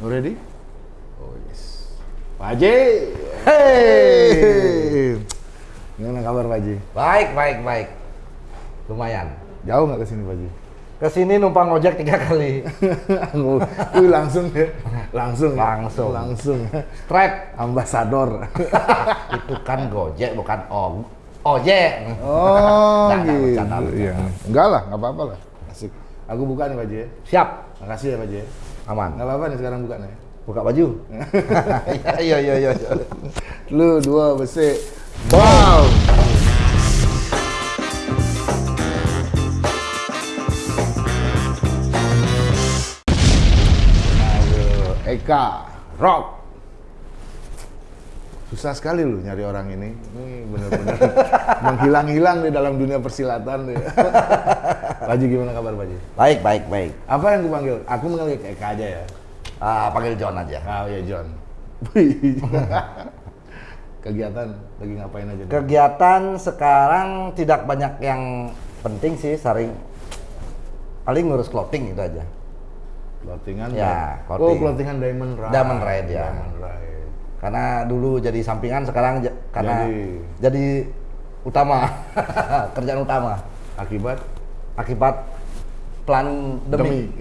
Ready? Oh yes. Pak Haji. Hey. Gimana kabar Pak Haji? Baik, baik, baik. Lumayan. Jauh nggak ke sini Pak Haji? Ke sini numpang ojek tiga kali. Wih langsung ya, langsung, ya? Langsung. langsung. Straight. Ambasador. Itu kan Gojek bukan om. Ojek. Oh, gitu. bercanda, bercanda. Iya. Enggak lah, nggak apa-apa lah. Asik. Aku buka nih Pak Haji. ya. Siap. Makasih ya Pak Haji. Aman. Nggak apa-apa nih sekarang buka nih. Buka baju. Iya, iya, iya, iya. Lu dua besi. Wow. Aduh, Eka Rock. Susah sekali lu nyari orang ini. Ini benar-benar menghilang-hilang di dalam dunia persilatan. Ya. Baji gimana kabar Baji? Baik, baik, baik. Apa yang gue panggil? Aku manggil Eka aja ya. Ah, panggil John aja. Ah ya John. Kegiatan lagi ngapain aja? nih? Kegiatan sekarang tidak banyak yang penting sih, sering paling ngurus clothing itu aja. Clothingan Ya, Oh, clothing. clothingan Diamond Ride. Diamond Ride, ya. Diamond Ride. Karena dulu jadi sampingan, sekarang karena Jadi- jadi, utama, kerjaan utama. Akibat Akibat plan demi.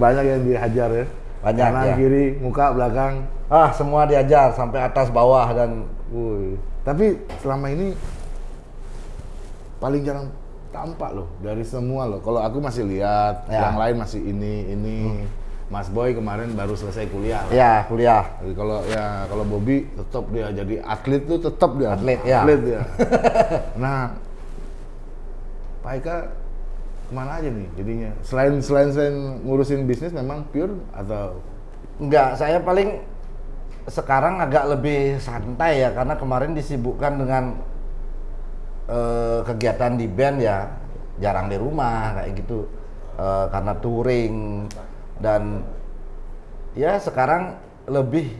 banyak yang dihajar ya. Banyak, Kanan, ya. kiri, muka, belakang. Ah, semua diajar sampai atas bawah dan Wuih. Tapi selama ini paling jarang tampak loh dari semua loh. Kalau aku masih lihat, Ya. yang lain masih ini ini. Mas Boy kemarin baru selesai kuliah. ya kuliah. Jadi kalau ya kalau Bobby tetap dia jadi atlet tuh tetap dia Atlet, ya. atlet dia. nah, Pak Eka ke mana aja nih jadinya? Selain selain selain ngurusin bisnis memang pure atau Enggak, saya paling sekarang agak lebih santai ya karena kemarin disibukkan dengan eh, kegiatan di band ya jarang di rumah kayak gitu Eh, karena touring dan ya sekarang lebih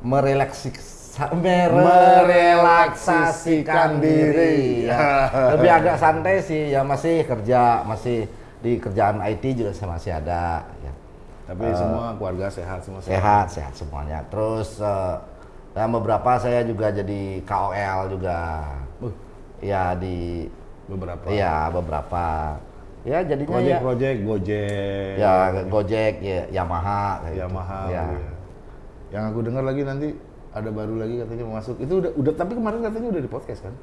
merelaksi merelaksasikan diri ya. lebih agak santai sih ya masih kerja masih di kerjaan IT juga saya masih ada ya tapi semua keluarga sehat semua sehat sehat semuanya terus eh, dan beberapa saya juga jadi KOL juga Uh. ya di beberapa. iya beberapa ya jadinya Project ya project Gojek. ya Gojek ya Yamaha kayak gitu. Yamaha. ya. gitu ya. Yang aku dengar lagi nanti ada baru lagi katanya mau masuk. Itu udah udah tapi kemarin katanya udah di podcast kan?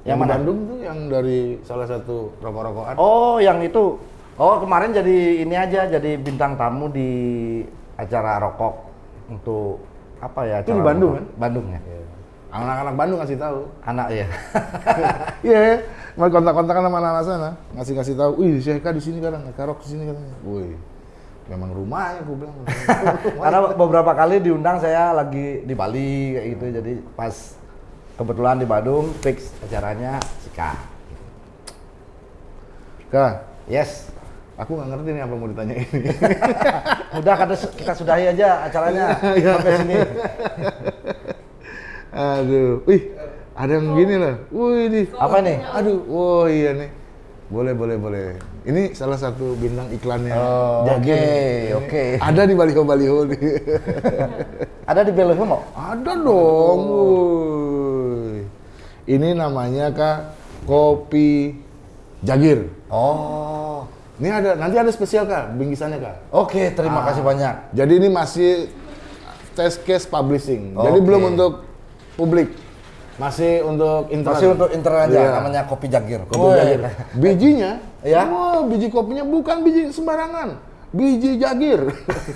Yang Yang, mana? Bandung tuh yang dari salah satu rokok-rokokan. oh yang itu oh kemarin jadi ini aja jadi bintang tamu di acara rokok untuk apa ya Itu di Bandung, rokok. Bandung ya Iya. Anak-anak Bandung ngasih tahu. anak ya Iya, mau kontak-kontakan sama anak-anak sana, ngasih-ngasih tahu, "Wih, si Eka di sini kadang, Eka Rock di sini katanya." Wih. Memang rumahnya aku bilang. Karena beberapa kali diundang saya lagi di Bali kayak gitu, jadi pas kebetulan di Bandung fix acaranya Sika. Kak, Yes, aku nggak ngerti nih apa mau ditanya ini. udah kita, kita sudahi aja acaranya sampai sini. Aduh, wih, ada yang gini loh. Wih, ini. Apa nih? Aduh, wah iya nih. Boleh, boleh, boleh. Ini salah satu bintang iklannya. Oh, Jagir. oke, oke. Ada di baliho-baliho nih. Ada di Belo mau? ada dong. wuih. Ini namanya Kak Kopi Jagir. Oh, Ini ada nanti ada spesial Kak, bingkisannya Kak. oke terima kasih banyak. Jadi ini masih test case publishing. Jadi Oke. belum untuk publik. Masih untuk internal. Masih untuk internal aja, Iya. namanya Kopi Jagir. Kopi Woi. jagir. Bijinya, Iya. wah, biji kopinya bukan biji sembarangan. Biji jagir.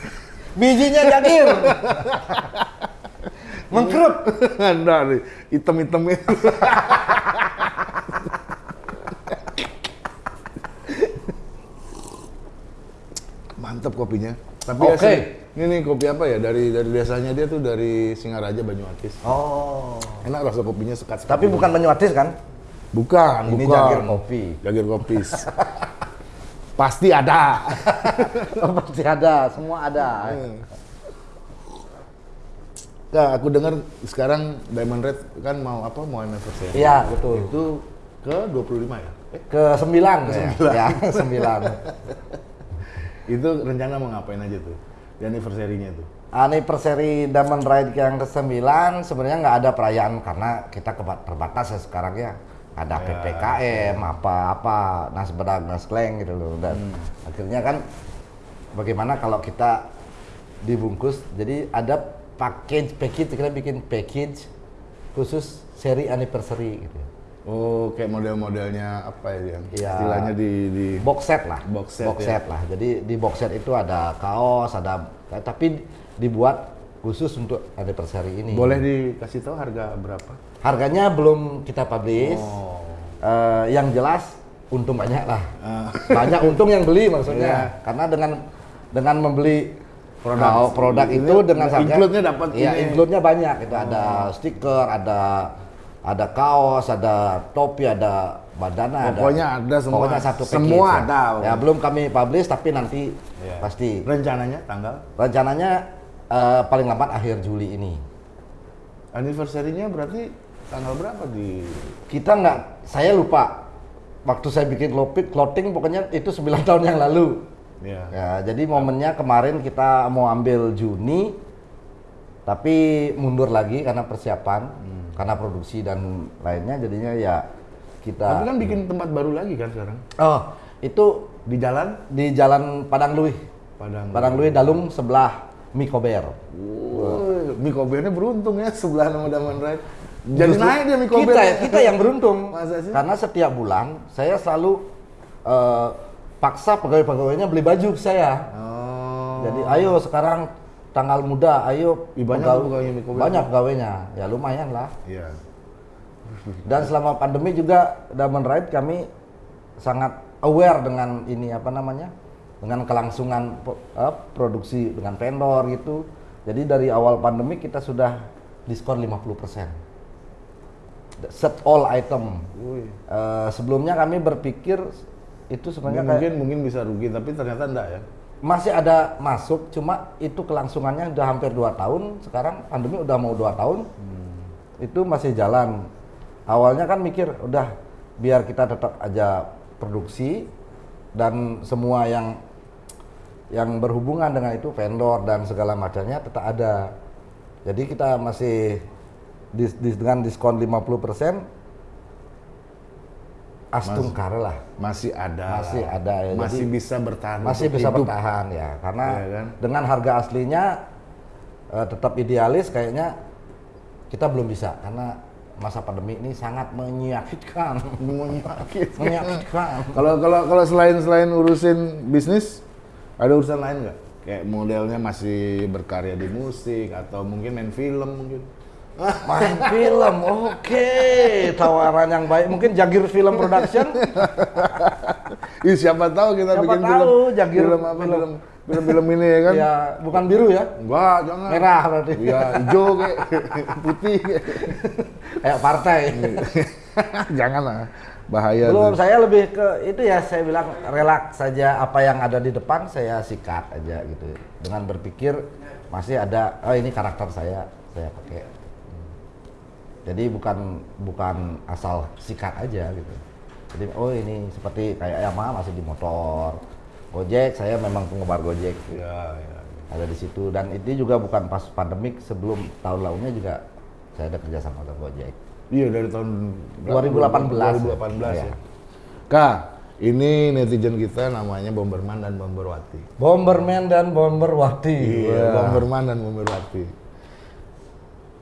Bijinya Jagir. Nih, hitam-hitam itu. Mantap kopinya. Tapi Oke. asli, ini nih kopi apa ya? Dari dari desanya dia tuh dari Singaraja Banyuatis. Oh. Enak rasa kopinya sekat. Tapi bukan Banyuatis kan? bukan, Ini bukan. Jagir kopi. Jagir kopi. Pasti ada. Pasti ada, semua ada. Nah, aku dengar sekarang Diamond Red kan mau apa? Mau anniversary. Iya, betul. Itu ke 25 ya? Eh, Ke sembilan, ya. ya, sembilan. itu rencana mau ngapain aja tuh di anniversary-nya tuh? Anniversary Diamond Ride yang ke-9 sebenarnya nggak ada perayaan karena kita terbatas ya sekarang ya. Ada Ya, PPKM, apa-apa, nas bedak, nas kleng gitu loh. Dan Hmm. akhirnya kan bagaimana kalau kita dibungkus. Jadi ada package, package kita bikin package khusus seri anniversary gitu. Oh, kayak model-modelnya apa ya yang Iya. istilahnya di di box set lah Box set, ya. lah jadi di box set itu ada kaos ada tapi dibuat khusus untuk anniversary ini boleh dikasih tahu harga berapa? harganya belum kita publish Oh. Eh, yang jelas untung banyak lah Ah. banyak untung yang beli maksudnya Iya. karena dengan dengan membeli Produk. produk produk Ini itu dengan harga include-nya dapat iya include-nya banyak itu ada stiker ada ada kaos ada topi ada bandana Pokoknya ada semua. pokoknya satu package Semua ya. ada. ya belum kami publish tapi nanti Iya. pasti Rencananya tanggal rencananya eh, paling lambat akhir Juli ini anniversary-nya berarti tanggal berapa di kita nggak saya lupa waktu saya bikin clothing, clothing pokoknya itu 9 tahun yang lalu ya. ya jadi momennya kemarin kita mau ambil Juni tapi mundur lagi karena persiapan Hmm. Karena produksi dan lainnya jadinya ya kita Tapi kan bikin tempat baru lagi kan sekarang oh itu di jalan di Jalan Padang Luih Padang. Padang Luih Dalung sebelah Mikober Woi, Mie Kobernya beruntung ya sebelah nama Daman Ride. Jadi Justru naik dia Mie Kober. kita kita yang beruntung Masa sih? karena setiap bulan saya selalu eh, paksa pegawai-pegawainya beli baju ke saya Oh. jadi ayo sekarang tanggal muda ayo Ih, banyak pegawai- banyak pegawainya ya lumayan lah Iya. dan selama pandemi juga Diamond Ride kami sangat aware dengan ini apa namanya dengan kelangsungan eh, produksi dengan vendor gitu jadi dari awal pandemi kita sudah diskon 50% set all item. Eh, sebelumnya kami berpikir itu sebenarnya kayak Mungkin mungkin bisa rugi tapi ternyata enggak ya. Masih ada masuk cuma itu kelangsungannya udah hampir dua tahun. Sekarang pandemi udah mau dua tahun. Itu masih jalan. Awalnya kan mikir udah biar kita tetap aja produksi dan semua yang yang berhubungan dengan itu vendor dan segala macamnya tetap ada. Jadi kita masih dis- dis- dengan diskon 50% astungkar lah Masih ada. Masih ada ya, Masih jadi- bisa bertahan. masih bisa hidup. bertahan ya karena Iya kan? dengan harga aslinya eh, tetap idealis kayaknya kita belum bisa karena masa pandemi ini sangat menyakitkan Menyakitkan. menyakitkan Kalau kalau kalau selain selain urusin bisnis, ada urusan lain nggak? Kayak modelnya masih berkarya di musik atau mungkin main film mungkin. Main film oke tawaran yang baik mungkin Jagir Film Production Ih, siapa tahu kita Siapa bikin tahu, film, Jagir film apa film. film film film ini ya kan? ya bukan biru ya Enggak, jangan. merah berarti Ya, hijau kayak putih. kayak. kayak partai jangan lah. Bahaya belum tuh. saya lebih ke itu ya saya bilang relaks saja apa yang ada di depan saya sikat aja gitu dengan berpikir masih ada oh ini karakter saya saya pakai jadi bukan bukan asal sikat aja gitu jadi oh ini seperti kayak Yamaha masih di motor Gojek saya memang penggemar Gojek Ya, ya. ada di situ dan itu juga bukan pas pandemik sebelum tahun lalunya juga saya ada kerja sama dengan Gojek Iya dari tahun 2018. 2018 ya. Iya. Kak, ini netizen kita namanya Bomberman dan Bomberwati. Bomberman dan Bomberwati Iya. Bomberman dan Bomberwati.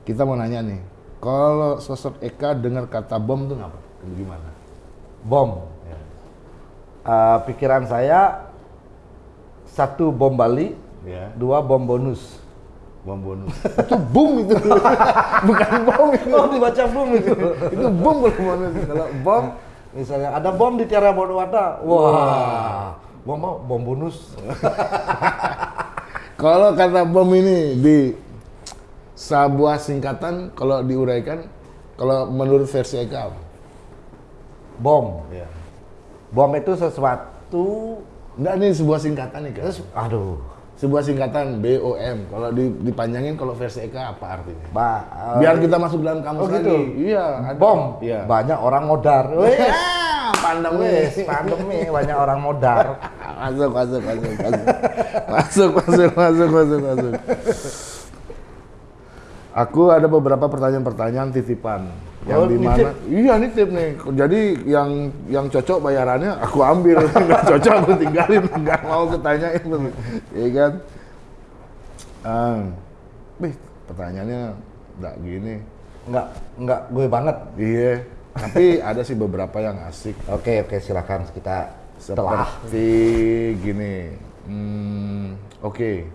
Kita mau nanya nih, kalau sosok Eka dengar kata bom tuh ngapa? Gimana? bom Ya. Eh, pikiran saya satu bom Bali Ya, dua bom bonus bom bonus. itu boom itu. Bukan bom itu. oh dibaca bom itu itu bom kalau bonus. Kalau bom misalnya ada bom di Tiara Bonwata wah bom apa? bom bonus Kalau kata bom ini di sebuah singkatan kalau diuraikan kalau menurut versi Eka apa? Bom. Ya. Bom itu sesuatu enggak nih sebuah singkatan nih guys Aduh, sebuah singkatan BOM. Kalau dipanjangin kalau versi Eka apa artinya? Ba Biar kita masuk dalam kamus oh, gitu? lagi. Gitu. Iya, ada. bom. Iya. Banyak orang modar. Oh, iya, wih, pandemi, pandemi banyak orang modar. masuk, masuk, masuk, masuk. masuk, masuk, masuk, masuk, masuk. Aku ada beberapa pertanyaan-pertanyaan titipan. Yang Oh, di mana? iya nitip nih. Jadi yang yang cocok bayarannya aku ambil. Nggak cocok aku tinggalin. Nggak mau ketanyain ya kan? Ah. Bih, pertanyaannya nggak gini. Nggak, nggak gue banget. iya. Tapi ada sih beberapa yang asik. Oke, oke, silakan kita telah. seperti gini. Hmm, oke.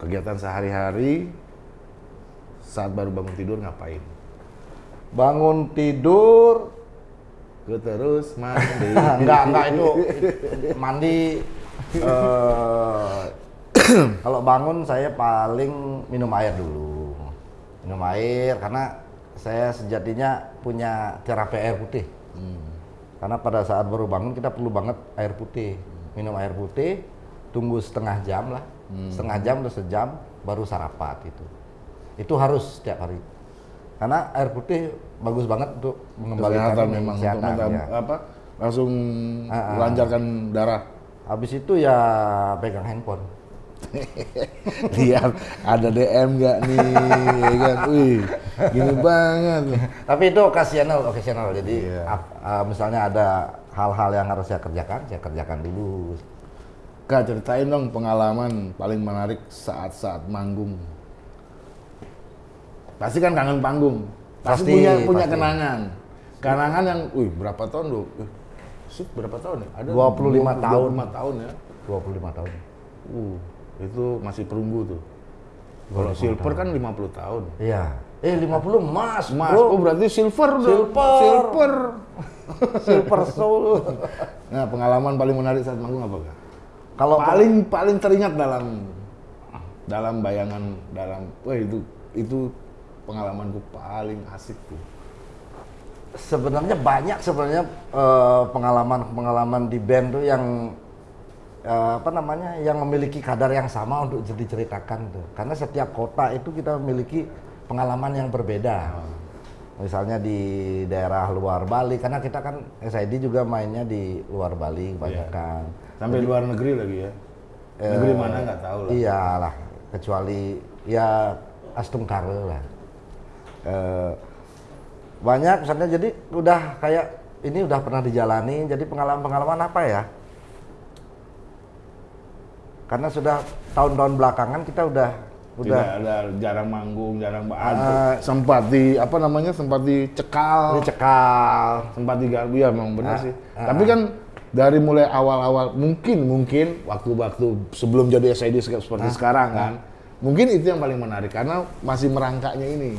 Kegiatan sehari-hari saat baru bangun tidur ngapain Bangun tidur, gue terus mandi enggak, enggak itu mandi. eh, kalau bangun saya paling minum air dulu. Minum air karena saya sejatinya punya terapi air putih. Karena pada saat baru bangun kita perlu banget air putih. Minum air putih, tunggu setengah jam lah. Setengah jam atau sejam baru sarapan itu. Itu harus setiap hari. Karena air putih bagus banget untuk mengembalikan kesehatan memang kesehatan, untuk mentam- ya. apa langsung Ah, ah. lancarkan darah Habis itu ya pegang handphone. lihat ada DM nggak nih ya kan wih gini banget Tapi itu occasional, occasional. Jadi Iya. ap- uh, misalnya ada hal-hal yang harus saya kerjakan, saya kerjakan dulu. kak ceritain dong pengalaman paling menarik saat-saat manggung pasti kan kangen panggung pasti, Pasti, punya punya pasti. kenangan kenangan yang wih berapa tahun loh Eh, Sip, berapa tahun ya? Ada 25 tahun. 25 tahun ya. 25 tahun. Uh, itu masih perunggu tuh. Kalau silver kan 50 tahun. Iya. Eh 50 emas, Mas, bro. oh berarti silver dong. Silver. Silver. Silver soul. Nah, pengalaman paling menarik saat manggung apa kak? Kalau paling paling teringat dalam dalam bayangan dalam wah itu itu pengalamanku paling asik tuh. sebenarnya banyak sebenarnya eh, pengalaman-pengalaman di band tuh yang eh, apa namanya yang memiliki kadar yang sama untuk diceritakan tuh. Karena setiap kota itu kita memiliki pengalaman yang berbeda. Misalnya di daerah luar Bali karena kita kan SID juga mainnya di luar Bali kebanyakan. Sampai luar negeri lagi ya. Negeri mana nggak tahu lah. Iyalah, kecuali ya Astungkare lah. Eh, banyak misalnya jadi udah kayak ini udah pernah dijalani jadi pengalaman-pengalaman apa ya? Karena sudah tahun-tahun belakangan kita udah udah Tidak ada jarang manggung, jarang ba- sempat di apa namanya sempat dicekal, dicekal. sempat digarbu ya memang benar Ah, sih. ah. Tapi kan dari mulai awal-awal mungkin mungkin waktu-waktu sebelum jadi SID se- seperti sekarang kan, mungkin itu yang paling menarik karena masih merangkaknya ini.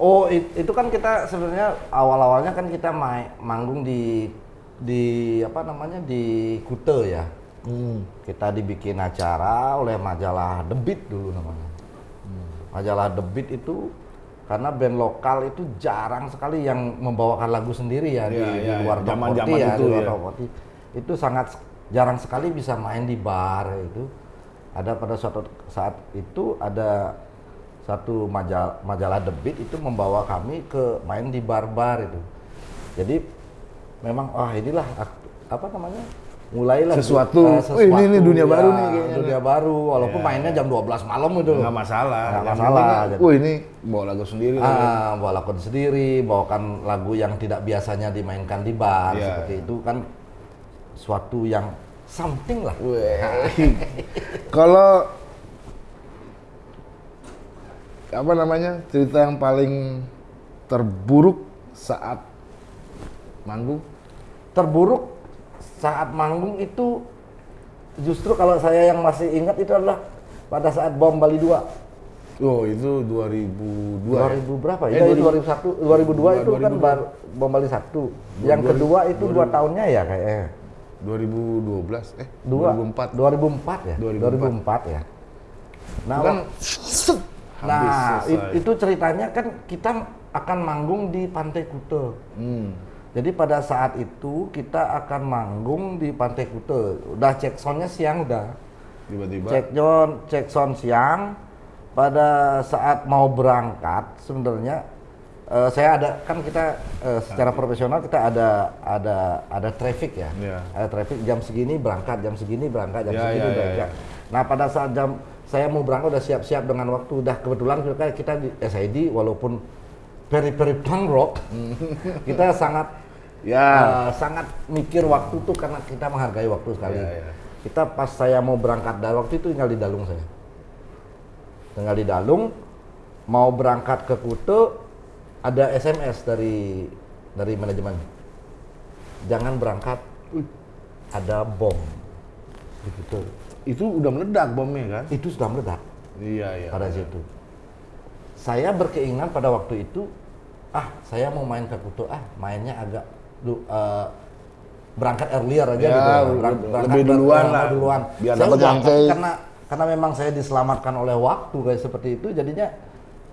Oh, it- itu kan kita sebenarnya awal-awalnya kan kita main manggung di di apa namanya di Kute ya. Hmm. Kita dibikin acara oleh majalah Beat dulu namanya. Majalah The Beat itu karena band lokal itu jarang sekali yang membawakan lagu sendiri ya di, Iya, di iya, luar iya. Zaman- ya, itu di luar ya. Itu sangat jarang sekali bisa main di bar itu. Ada pada suatu saat itu ada satu majalah, majalah Beat itu membawa kami ke main di bar-bar itu. Jadi memang ah inilah ak- apa namanya? mulailah Sesuatu. eh, Wih, ini- ini dunia ya, baru nih kayaknya dunia baru walaupun Ya, mainnya jam 12 malam itu Nggak masalah. Nggak masalah, jadi- Wah ini bawa lagu sendiri. ah bawa lagu sendiri bawakan lagu yang tidak biasanya dimainkan di bar Iya, seperti itu kan suatu yang something lah. Kalau apa namanya cerita yang paling terburuk saat manggung? terburuk saat manggung itu justru kalau saya yang masih ingat itu adalah pada saat bom Bali 2 Oh itu 2002 ya? 2000 berapa Eh, ya? Itu 2000 2001, 2002 itu kan 2002. baru bom Bali 1. Yang 2000 kedua itu dua tahunnya ya kayaknya. 2012 eh Dua, 2004 2004 ya? 2004. 2004 ya. Nah, kan wak- set, habis nah selesai. it- itu ceritanya kan kita akan manggung di Pantai Kute. Hmm. Jadi pada saat itu kita akan manggung di Pantai Kute. Udah cek soundnya siang udah. tiba-tiba Cek John, cek sound siang. Pada saat mau berangkat sebenarnya eh, saya ada kan kita eh, secara profesional kita ada ada ada traffic ya. Iya. Ada traffic jam segini berangkat, jam segini berangkat, jam Iya, segini iya, berangkat. Nah, pada saat jam saya mau berangkat udah siap-siap dengan waktu udah kebetulan kita kita di SID walaupun very punk rock kita sangat Ya. eh, sangat mikir waktu tuh karena kita menghargai waktu sekali. Iya, iya. Kita pas saya mau berangkat dari waktu itu tinggal di Dalung saya. Tinggal di Dalung mau berangkat ke Kute ada SMS dari dari manajemen. Jangan berangkat ada bom. Begitu. Itu udah meledak bomnya kan? Itu sudah meledak Iya, iya. pada situ. Saya berkeinginan pada waktu itu, ah saya mau main ke Kuto, ah mainnya agak du- eh, berangkat earlier aja Ya, gitu. lebih- lebih duluan lah. Duluan. Biar saya dapat udah- bangkai. karena karena memang saya diselamatkan oleh waktu kayak seperti itu, jadinya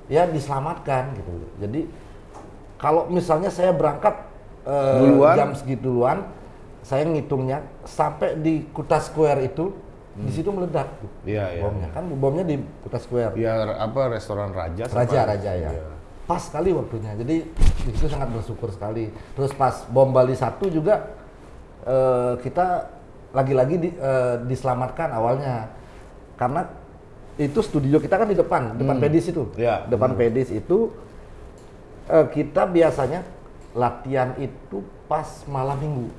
ya diselamatkan gitu. Jadi kalau misalnya saya berangkat eh, Duluan. jam segitu duluan, saya ngitungnya sampai di Kuta Square itu di situ meledak tuh Hmm. Iya, bomnya kan bomnya di Kuta Square Ya apa restoran Raja? Raja apa? Raja ya Iya. pas sekali waktunya jadi di situ sangat bersyukur sekali terus pas bom Bali satu juga eh, kita lagi-lagi di- eh, diselamatkan awalnya karena itu studio kita kan di depan depan pedis itu Iya, depan pedis itu eh, kita biasanya latihan itu pas malam minggu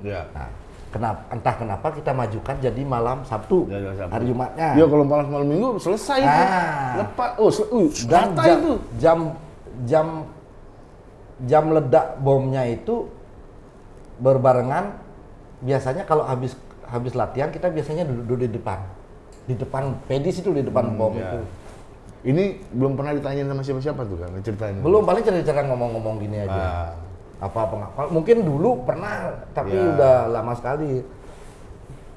Ya. nah, kenapa entah kenapa kita majukan jadi malam Sabtu, Jadi malam Sabtu. hari Jumatnya Iya kalau malam malam minggu selesai itu. Ah. Lepas. Oh, sel- uh, dan jam, itu. jam jam jam ledak bomnya itu berbarengan biasanya kalau habis habis latihan kita biasanya duduk, duduk di depan di depan pedis itu di depan bom ya. itu Ini belum pernah ditanyain sama siapa-siapa tuh kan ceritain. belum paling cerita-cerita ngomong-ngomong gini aja Ah. Apa kalau- mungkin dulu pernah tapi Ya. udah lama sekali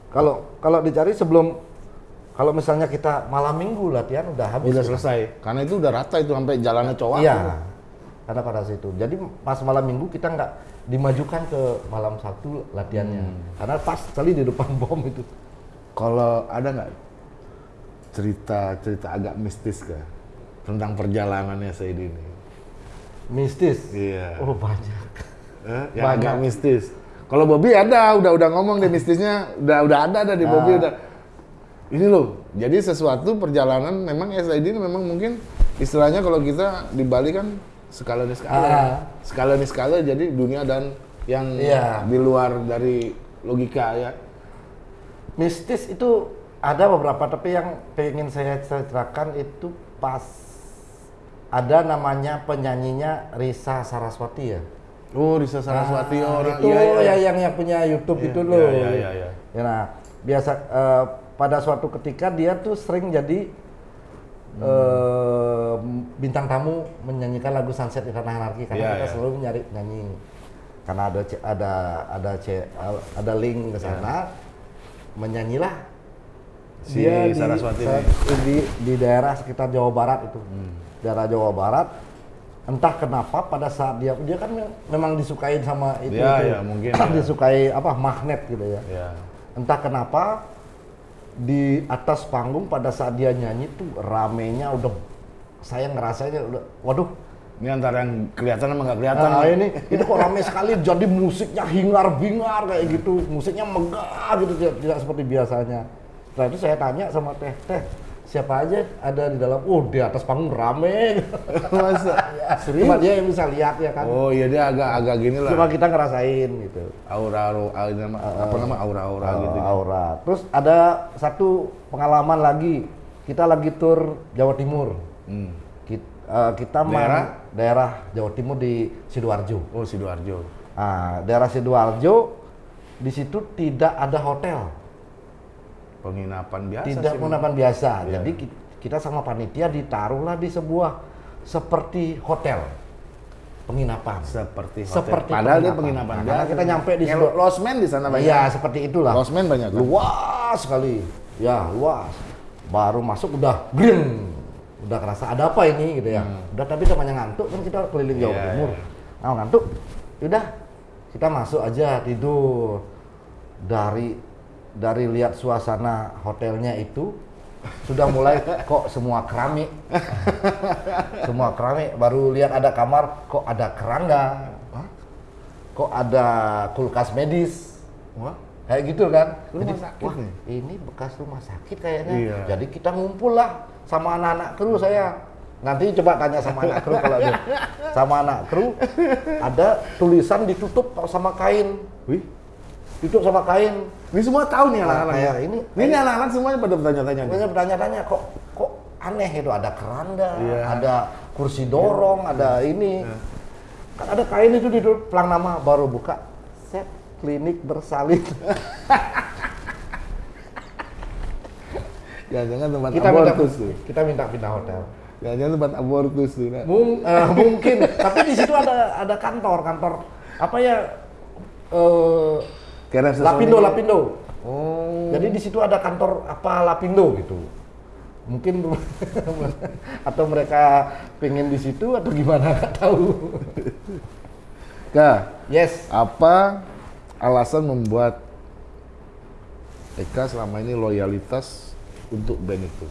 kalau kalau dicari sebelum kalau misalnya kita malam minggu latihan udah habis Udah kita. selesai. Karena itu udah rata itu sampai jalannya cowok. Iya, karena pada situ. Jadi pas malam minggu kita nggak dimajukan ke malam Sabtu latihannya, Hmm. karena pas sekali di depan bom itu. Kalau ada nggak cerita-cerita agak mistis kah tentang perjalanannya Said ini? Mistis. Iya. Oh banyak. Eh, yang Banyak. mistis. Kalau Bobby ada, udah udah ngomong deh mistisnya, udah udah ada ada di Bobby Ah. udah. Ini loh, jadi sesuatu perjalanan memang SID ini memang mungkin istilahnya kalau kita di Bali kan skala nih skala, Ah. skala nih skala jadi dunia dan yang Iya. di luar dari logika ya. Mistis itu ada beberapa, tapi yang pengen saya ceritakan itu pas ada namanya penyanyinya Risa Saraswati ya. Oh, Risa Saraswati Ah, orang itu iya, iya. ya yang yang punya YouTube Iya, itu iya, loh. iya, iya, iya. Ya, nah, biasa eh, pada suatu ketika dia tuh sering jadi eh, bintang tamu menyanyikan lagu Sunset di Tanah Anarki karena Iya, kita iya. selalu nyari nyanyi karena ada ada ada ada link ke sana menyanyilah Si dia di, Saraswati. Hmm. di di daerah sekitar Jawa Barat itu daerah Jawa Barat entah kenapa pada saat dia dia kan me- memang disukain sama itu, Iya, itu. iya, mungkin, ya. disukai apa magnet gitu ya Ya. entah kenapa di atas panggung pada saat dia nyanyi tuh ramenya udah saya ngerasanya udah waduh Ini antara yang kelihatan sama nggak kelihatan. Nah, ini ini kok rame sekali jadi musiknya hingar-bingar kayak gitu musiknya megah gitu tidak, tidak seperti biasanya setelah itu saya tanya sama teh teh siapa aja ada di dalam oh di atas panggung rame Masa? ya, cuma dia yang bisa lihat ya kan Oh iya dia agak agak gini lah. cuma kita ngerasain gitu aura aura, aura nama, apa nama aura aura Oh, gitu. aura terus ada satu pengalaman lagi kita lagi tur Jawa Timur Hmm. kita, eh, kita main Daerah? daerah Jawa Timur di Sidoarjo Oh sidoarjo. Nah, daerah Sidoarjo di situ tidak ada hotel, Penginapan biasa tidak sih. penginapan biasa. Iya. Jadi ki- kita sama panitia ditaruhlah di sebuah seperti hotel penginapan. Seperti hotel. Seperti Padahal dia penginapan. penginapan Nah, biasa. kita nyampe di Sido- Losmen di sana banyak. Iya, seperti itulah. Losmen banyak kan? Luas sekali. Ya, luas. Baru masuk udah green. Udah kerasa ada apa ini gitu ya. Udah tapi namanya ngantuk kan kita keliling Jawa Hmm. Iya, Timur. iya. Nah, ngantuk. Udah kita masuk aja tidur. Dari dari lihat suasana hotelnya itu sudah mulai kok semua keramik. Semua keramik baru lihat ada kamar kok ada kerangga? Kok ada kulkas medis? Wah, kayak gitu kan? Rumah Jadi, sakit wah, nih. ini bekas rumah sakit kayaknya. Iya. jadi kita ngumpul lah sama anak-anak kru saya. Nanti coba tanya sama anak kru kalau ada. Sama anak kru ada tulisan ditutup sama kain. Wih. Ditutup sama kain Ini semua tahu nih Nah, anak-anak. kayak ini Ini anak-anak semuanya pada bertanya-tanya. Makanya bertanya-tanya kok kok aneh itu ada keranda, Iya. ada kursi dorong, ada ini. Kan ada kain itu di pelang nama baru buka set klinik bersalin. Jangan-jangan tempat kita minta abortus tuh. kita minta pindah hotel. Jangan-jangan tempat abortus tuh. Nak. Mung, eh, mungkin, tapi di situ ada ada kantor, kantor apa ya? Eh, Kira Lapindo, Lapindo. Oh. Jadi di situ ada kantor apa Lapindo gitu. Mungkin atau mereka pengen di situ atau gimana nggak tahu. Kak, Yes. apa alasan membuat Eka selama ini loyalitas untuk band itu?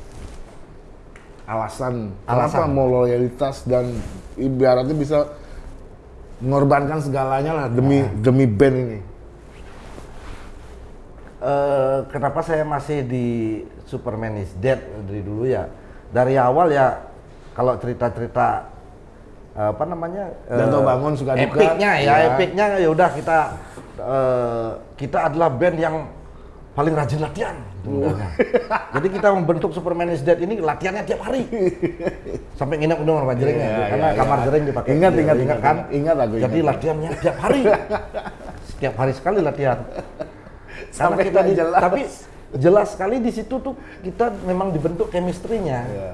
Alasan, kenapa Alasan. mau loyalitas dan ibaratnya bisa mengorbankan segalanya lah demi Ah. demi band ini? Eh, kenapa saya masih di Superman is Dead dari dulu ya? Dari awal ya kalau cerita-cerita eh, apa namanya? eh, Janto Bangun, Suka Duka. Epicnya ya, Ya. epicnya ya udah kita eh, kita adalah band yang paling rajin latihan. sebenarnya. Jadi kita membentuk Superman is Dead ini latihannya tiap hari. Sampai nginep di rumah jering ya, Iya, karena iya, kamar iya. jering dipakai. Ingat, ingat, ingat ingat, kan? ingat. Ingat aku, Jadi ingat. latihannya tiap hari. Setiap hari sekali latihan. Sampai kita nggak di- jelas. tapi jelas sekali di situ tuh kita memang dibentuk chemistry-nya. Ya.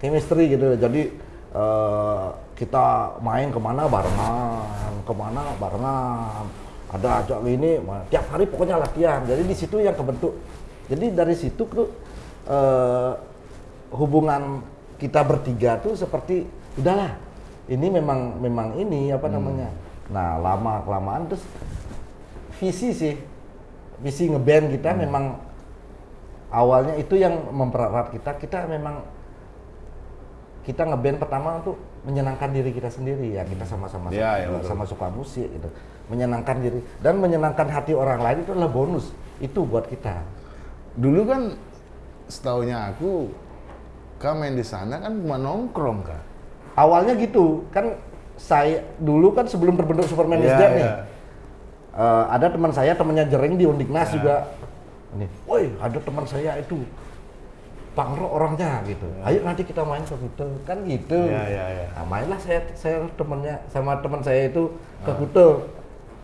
Chemistry gitu. Jadi eh, kita main ke mana barengan, ke mana barengan. Ada ajak ini, tiap hari pokoknya latihan. Jadi di situ yang kebentuk. Jadi dari situ tuh eh, hubungan kita bertiga tuh seperti udahlah. Ini memang memang ini apa namanya. Nah lama kelamaan terus visi sih visi ngeband kita memang awalnya itu yang mempererat kita. Kita memang kita ngeband pertama untuk menyenangkan diri kita sendiri. Ya kita sama-sama Ya, ya, sama suka musik gitu. Menyenangkan diri dan menyenangkan hati orang lain itu adalah bonus. Itu buat kita. Dulu kan setahunya aku, kak main di sana kan cuma nongkrong kak. awalnya gitu. Kan saya dulu kan sebelum terbentuk Superman is Iya, Dead iya. nih eh, ada teman saya temannya Jering di Undiknas Iya. juga ini woi ada teman saya itu pangro orangnya gitu ayo nanti kita main ke Kute kan gitu Iya, iya, iya. Nah, mainlah saya saya temennya sama teman saya itu ke Ah. Kute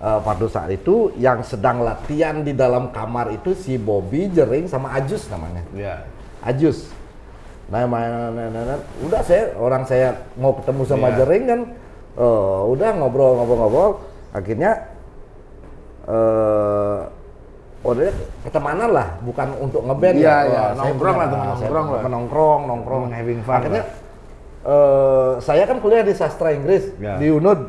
Eh, pada saat itu yang sedang latihan di dalam kamar itu si Bobby Jering sama Ajus namanya Iya. Ajus. Nah, main, nah, nah, nah, nah. udah saya orang saya mau ketemu sama Iya. Jering kan, eh, udah ngobrol-ngobrol-ngobrol, akhirnya eh udah ketemanan lah, bukan untuk ngeband Iya, ya. iya, nongkrong punya- lah, teman nongkrong lah. Menongkrong, nongkrong, Teman having fun Akhirnya eh, saya kan kuliah di sastra Inggris Ya. di UNUD.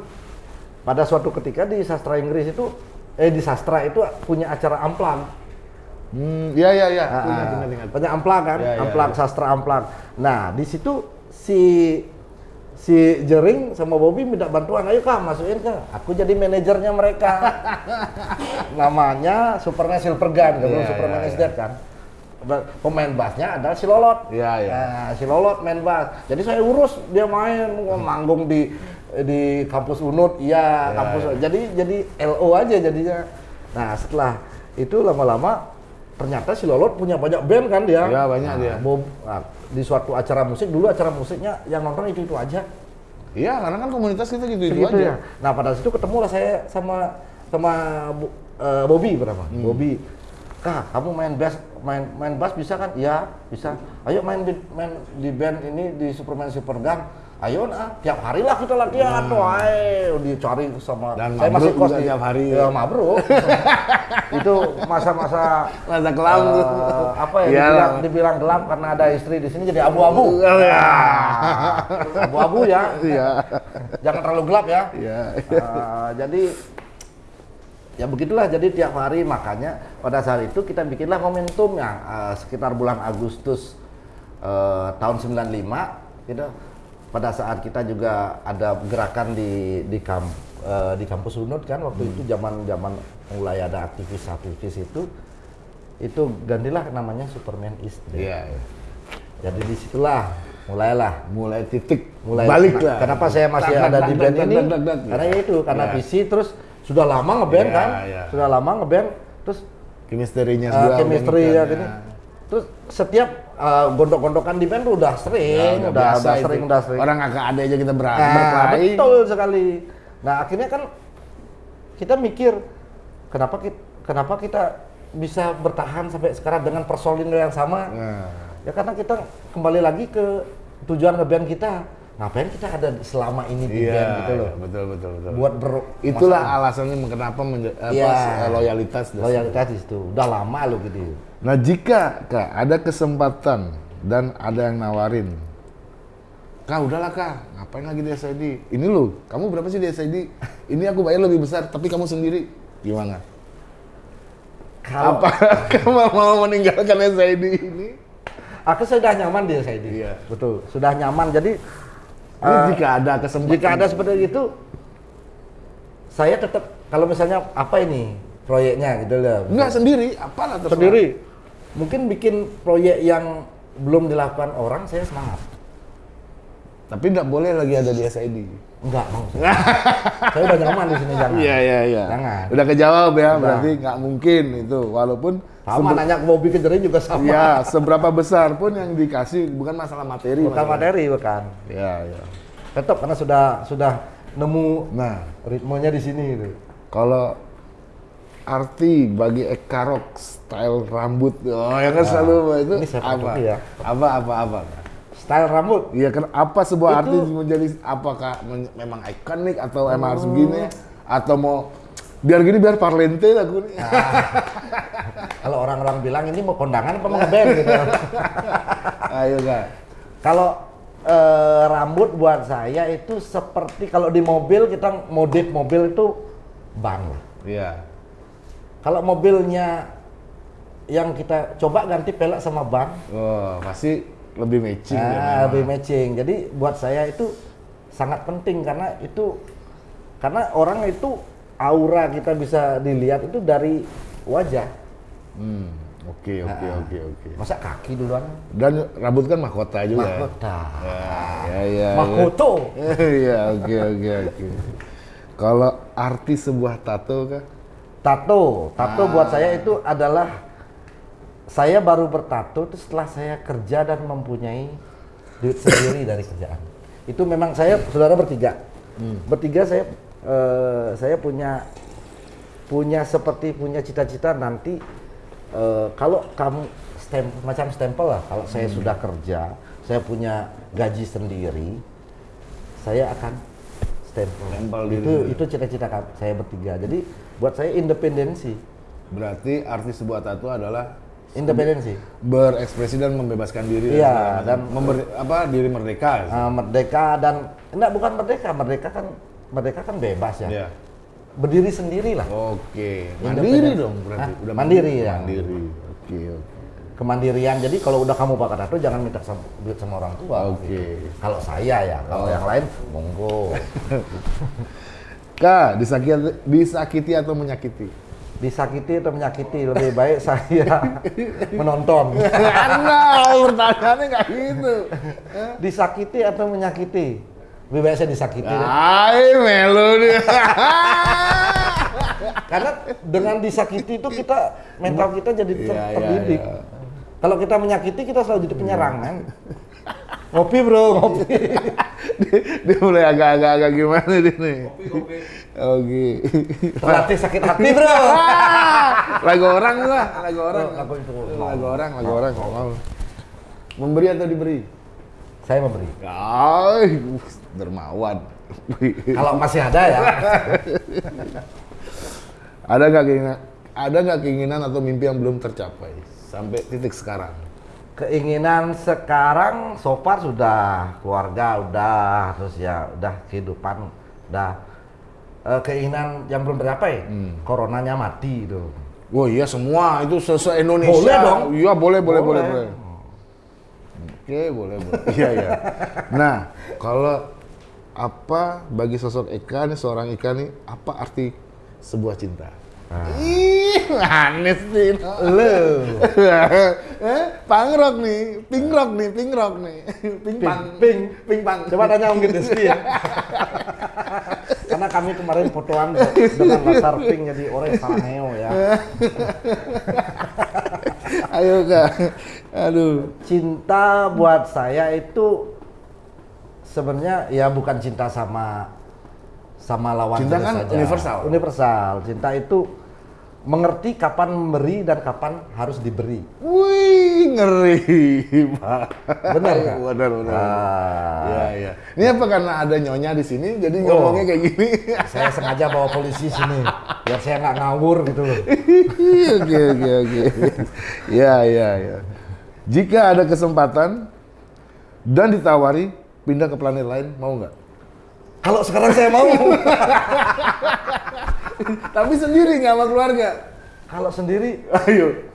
Pada suatu ketika di sastra Inggris itu, eh di sastra itu punya acara amplang. Hmm, iya iya iya. Ah, ingat. Banyak amplang kan, Ya, ya, amplang ya. sastra amplang. Nah di situ si si Jering sama Bobby minta bantuan, ayo kak masukin kak. Aku jadi manajernya mereka. Namanya Superman Silvergun, Iya, Superman iya, is iya. Kan. Pemain bassnya adalah si Lolot. Iya, iya. Nah, si Lolot main bass. Jadi saya urus dia main manggung di di kampus Unut, iya Iya, kampus. iya. Jadi jadi LO aja jadinya. Nah setelah itu lama-lama ternyata si Lolot punya banyak band kan dia. Iya, banyak Nah, dia. Bob, nah, di suatu acara musik dulu acara musiknya yang nonton itu itu aja. Iya, karena kan komunitas kita gitu itu Segitu aja. ya. Nah pada situ ketemulah saya sama sama eh, Bobby berapa? Hmm. Bobby. Kak, kamu main bass, main main bass bisa kan? Iya, bisa. Ayo main di main di band ini di Superman Supergun. Ayo nah, tiap hari lah kita latihan, wae dicari sama Hmm. Dan saya masih kos di tiap hari. Ya, mabruk. itu masa-masa Masa kelam eh, apa ya dibilang, dibilang gelap karena ada istri di sini jadi abu-abu. Oh, iya. Abu-abu ya. Iya. Jangan terlalu gelap ya. Iya. Uh, jadi ya begitulah jadi tiap hari makanya pada saat itu kita bikinlah momentum yang eh, sekitar bulan Agustus eh, tahun 95 gitu pada saat kita juga ada gerakan di di kamp eh, di kampus Unut kan waktu itu zaman zaman mulai ada aktivis-aktivis itu itu gantilah namanya Superman is Dead. Iya, iya. Jadi di situlah mulailah Mulai titik mulai balik lah. Kenapa saya masih Tak, ada tak, di band tak, ini? Karena ya itu, karena Ya. visi terus sudah lama ngeband Ya, kan, ya. sudah lama ngeband, terus Chemistry-nya uh, sudah chemistry ya gini. Terus setiap uh, gondok-gondokan di band udah Ya, sering, udah udah, biasa udah itu. sering, udah sering. Orang kakak ada aja kita ber Nah, berkelahi. betul sekali. Nah akhirnya kan kita mikir kenapa kita, kenapa kita bisa bertahan sampai sekarang dengan personil yang sama? Nah, Ya karena kita kembali lagi ke tujuan ngeband kita. Ngapain kita ada selama ini di iya, band gitu loh? iya, betul betul betul. Buat ber Itulah alasannya kenapa apa, Iya. eh, loyalitas. loyalitas di situ. Udah lama lo gitu. Nah jika kak ada kesempatan dan ada yang nawarin, kak udahlah kak, ngapain lagi di SID? Ini lo, kamu berapa sih di SID? Ini aku bayar lebih besar, tapi kamu sendiri gimana? Kalau Apa kamu mau meninggalkan SID ini? aku sudah nyaman di SID. Iya. Betul, sudah nyaman. Jadi Ini eh, jika ada kesempatan. jika ada seperti itu, saya tetap kalau misalnya apa ini proyeknya gitu loh. Enggak sendiri, apalah terserah. sendiri. Mungkin bikin proyek yang belum dilakukan orang, saya semangat. Tapi enggak boleh lagi ada di SID. Enggak mau. saya. saya udah nyaman di sini jangan. Iya iya iya. Jangan. Udah kejawab ya, Udah. berarti nggak mungkin itu. Walaupun Sama nanya ke Bobby Kejerin juga sama. ya seberapa besar pun yang dikasih bukan masalah materi. Bukan masalah- materi bukan. Iya iya. Tetap karena sudah sudah nemu Nah, ritmenya di sini gitu. kalau arti bagi Eka Rock style rambut, oh ya kan selalu itu ini saya apa? ya. Apa apa apa? Style rambut. Iya kan apa sebuah Itu- arti menjadi apakah men- memang ikonik atau emang harus begini atau mau biar gini biar parlente lah gue nih. Kalau orang-orang bilang ini mau kondangan apa mau ngeband gitu. Ayo kak. Kalau eh, rambut buat saya itu seperti kalau di mobil kita modif mobil itu ban lah. Iya. Kalau mobilnya yang kita coba ganti pelek sama ban, Oh pasti lebih matching. ya nah, memang. lebih matching. Jadi buat saya itu sangat penting karena itu karena orang itu aura kita bisa dilihat itu dari wajah. Hmm. Oke oke Ah. oke oke. Masa kaki duluan? Dan rambut kan mahkota juga. ya? Mahkota. Ya ya. Mahkoto. Iya oke oke oke. Kalau arti sebuah tato kah? Tato, tato Ah. buat saya itu adalah saya baru bertato itu setelah saya kerja dan mempunyai duit sendiri dari kerjaan. Itu memang saya saudara bertiga, Hmm. bertiga saya eh, saya punya punya seperti punya cita-cita nanti eh, kalau kamu stem, macam stempel lah. Kalau saya Hmm. sudah kerja, saya punya gaji sendiri, saya akan stempel. Stempel itu itu cita-cita saya bertiga. Jadi buat saya independensi, Berarti arti sebuah tato adalah independensi. berekspresi dan membebaskan diri Iya, macam. dan- memberi apa diri merdeka. Uh, merdeka dan enggak bukan merdeka, merdeka kan merdeka kan bebas ya. Iya. Berdiri sendiri lah. Oke, mandiri dong berarti. Hah? Mandiri, ya. Mandiri. Oke, oke. Kemandirian. Jadi kalau udah kamu pakai tato jangan minta sama, duit sama orang tua. Oke. gitu. Kalau saya ya, kalau Oh. yang lain monggo. Kak, disakiti, disakiti atau menyakiti? Disakiti atau menyakiti lebih baik saya menonton. Anda pertanyaannya nggak gitu. Disakiti atau menyakiti? Lebih baik saya disakiti. Melo dia. Karena dengan disakiti itu kita mental kita jadi ter- Iya, iya, terdidik. iya. Kalau kita menyakiti kita selalu jadi penyerang men. Ngopi bro, ngopi. dia, dia mulai agak-agak agak gimana dia nih. Oke. Terlatih sakit hati bro. lagu orang lah, lagu orang. Oh, lagu itu. Lagu orang, lagu orang. Mau. Memberi atau diberi? Saya memberi. Ay, dermawan. Kalau masih ada ya. ada nggak keinginan, ada nggak keinginan atau mimpi yang belum tercapai sampai titik sekarang? Keinginan sekarang so far sudah keluarga udah terus ya udah kehidupan udah eh, keinginan yang belum tercapai. Hmm. Coronanya mati itu. Wah iya semua itu se Indonesia. Boleh dong. Iya boleh boleh boleh Boleh. boleh. Oke boleh boleh. Iya iya. Nah kalau apa bagi sosok Eka nih seorang Eka nih apa arti sebuah cinta? Ih, manis sih. Lo. eh, pangrok nih, pingrok nih, pingrok nih, Ping, ping, ping, Coba tanya Om Rizky ya. Karena kami kemarin fotoan dengan latar pink jadi orang Salangeo ya. Ayo kak, aduh. Cinta buat saya itu sebenarnya ya bukan cinta sama sama lawan Cinta kan saja. universal. Universal. Cinta itu mengerti kapan memberi dan kapan harus diberi. Wih, ngeri, Pak. Benar nggak? Benar, benar. Ah. Iya, iya. Ini apa karena ada nyonya di sini, jadi Oh. ngomongnya kayak gini? Saya sengaja bawa polisi sini biar saya nggak ngawur gitu loh. Oke, oke, oke. Iya, iya, iya. Jika ada kesempatan dan ditawari pindah ke planet lain, mau nggak? Kalau sekarang saya mau. Tapi sendiri nggak sama keluarga. Kalau sendiri Ayo.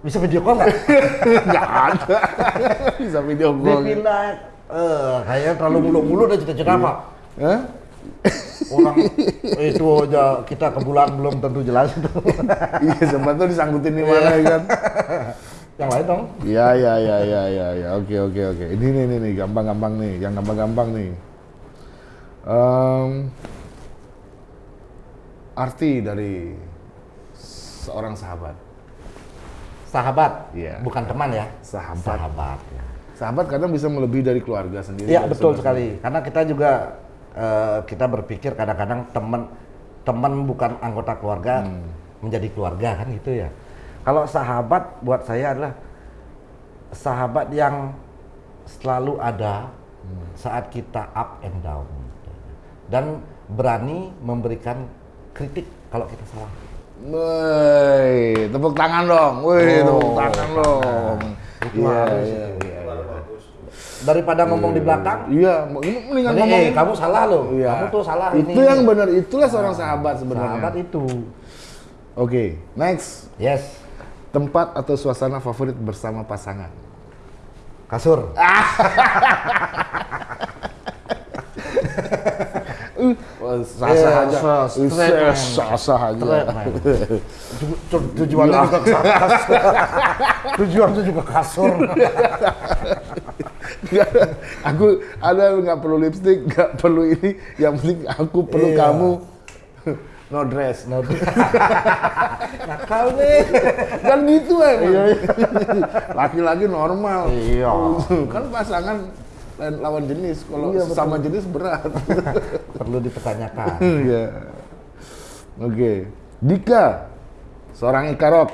bisa video call nggak? Nggak ada. Bisa video call. Dipindah. Eh, kayaknya terlalu mulu-mulu udah cita-cita apa? Hah? Orang itu aja kita ke bulan belum tentu jelas itu. Iya, sempat tuh disangkutin di mana ya kan? Yang lain dong. Iya, iya, iya, iya, iya, ya. Oke, oke, oke. Ini nih, nih, nih, gampang-gampang nih, yang gampang-gampang nih. Em, arti dari seorang sahabat. Sahabat, Iya. bukan teman ya. Sahabat. Sahabat. ya. Sahabat kadang bisa melebihi dari keluarga sendiri. Iya betul sekali. Karena kita juga eh, kita berpikir kadang-kadang teman teman bukan anggota keluarga menjadi keluarga kan gitu ya. Kalau sahabat buat saya adalah sahabat yang selalu ada saat kita up and down dan berani memberikan kritik kalau kita salah. Woi, tepuk tangan dong. Woi, Oh, tepuk tangan dong. Itu Iya, iya, itu. iya. Daripada ngomong di belakang, Iya, ini mendingan ngomong. eh, kamu salah loh. Iya. Kamu tuh salah Itu ini. yang benar, itulah seorang sahabat sebenarnya. sahabat itu. Oke, next. Yes. Tempat atau suasana favorit bersama pasangan. Kasur. Wah, sah Iya, sah aja. sah. Sah aja. Tujuannya juga. Tujuannya juga kasur. Aku ada nggak perlu lipstick, nggak perlu ini. Yang penting aku perlu Iya. kamu. No dress. Nah, Nakal nih. kan gitu iya. Laki-laki normal. Iya. kan pasangan lain lawan jenis. Kalau Iya, sama jenis berat. Perlu dipertanyakan. Iya. Oke. Dika seorang ikarok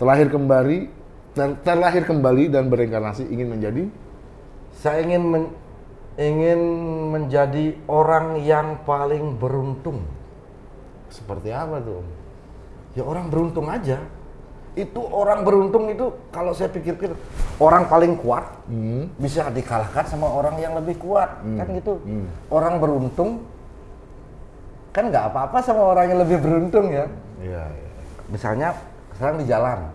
terlahir kembali ter- terlahir kembali dan bereinkarnasi ingin menjadi Saya ingin men- ingin menjadi orang yang paling beruntung. seperti apa tuh? Ya orang beruntung aja. Itu orang beruntung itu kalau saya pikir-pikir orang paling kuat Hmm. bisa dikalahkan sama orang yang lebih kuat kan gitu. Hmm. Orang beruntung kan nggak apa-apa sama orang yang lebih beruntung ya. Iya, iya. Misalnya sekarang di jalan